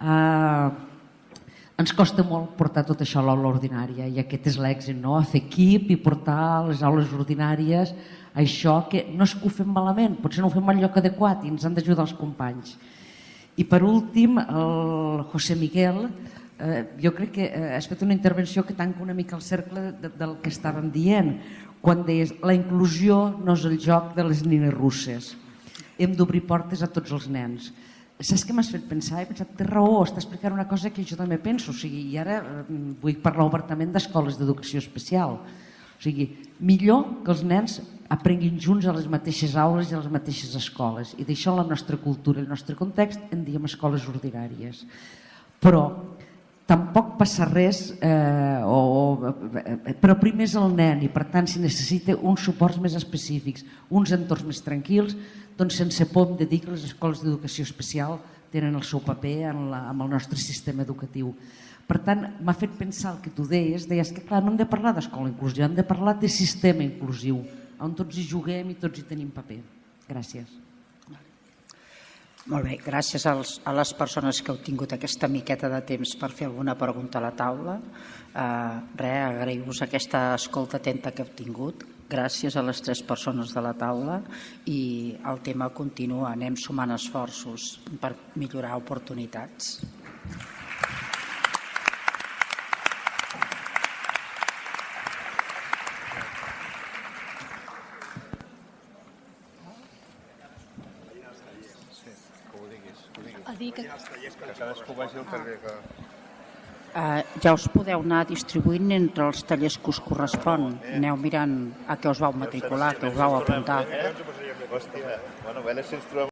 eh, ens costa molt portar tot això a l'aula ordinària i aquest és l'èxit, no? a fer equip i portar a les aules ordinàries això que no és que ho fem malament, potser no ho fem al lloc adequat i ens han d'ajudar els companys. I per últim, el José Miguel, eh, jo crec que eh, has fet una intervenció que tanca una mica el cercle de, del que estàvem dient, quan deies la inclusió no és el joc de les nines russes, hem d'obrir portes a tots els nens. Saps què m'has fet pensar? He pensat, té raó, està explicant una cosa que jo també penso, o sigui, i ara eh, vull parlar obertament d'escoles d'educació especial. O sigui, millor que els nens aprenguin junts a les mateixes aules i a les mateixes escoles. I d'això la nostra cultura, el nostre context, en diem escoles ordinàries. Però tampoc passa res, eh, o, eh, però primer és el nen i per tant si necessita uns suports més específics, uns entorns més tranquils, doncs sense por em de dir que les escoles d'educació especial tenen el seu paper en, la, en el nostre sistema educatiu. Per tant, m'ha fet pensar el que tu deies, deies que clar, no hem de parlar d'escola inclusiva, hem de parlar de sistema inclusiu, on tots hi juguem i tots hi tenim paper. Gràcies. Molt bé, gràcies als, a les persones que heu tingut aquesta miqueta de temps per fer alguna pregunta a la taula. Eh, res, agraïu-vos aquesta escolta atenta que heu tingut. Gràcies a les tres persones de la taula i el tema continua. Anem sumant esforços per millorar oportunitats. dir que... Que cadascú vagi al taller que... Uh, ja us podeu anar distribuint entre els tallers que us correspon. Aneu mirant a què us vau matricular, que us vau apuntar. Hòstia, bueno, a veure si ens trobem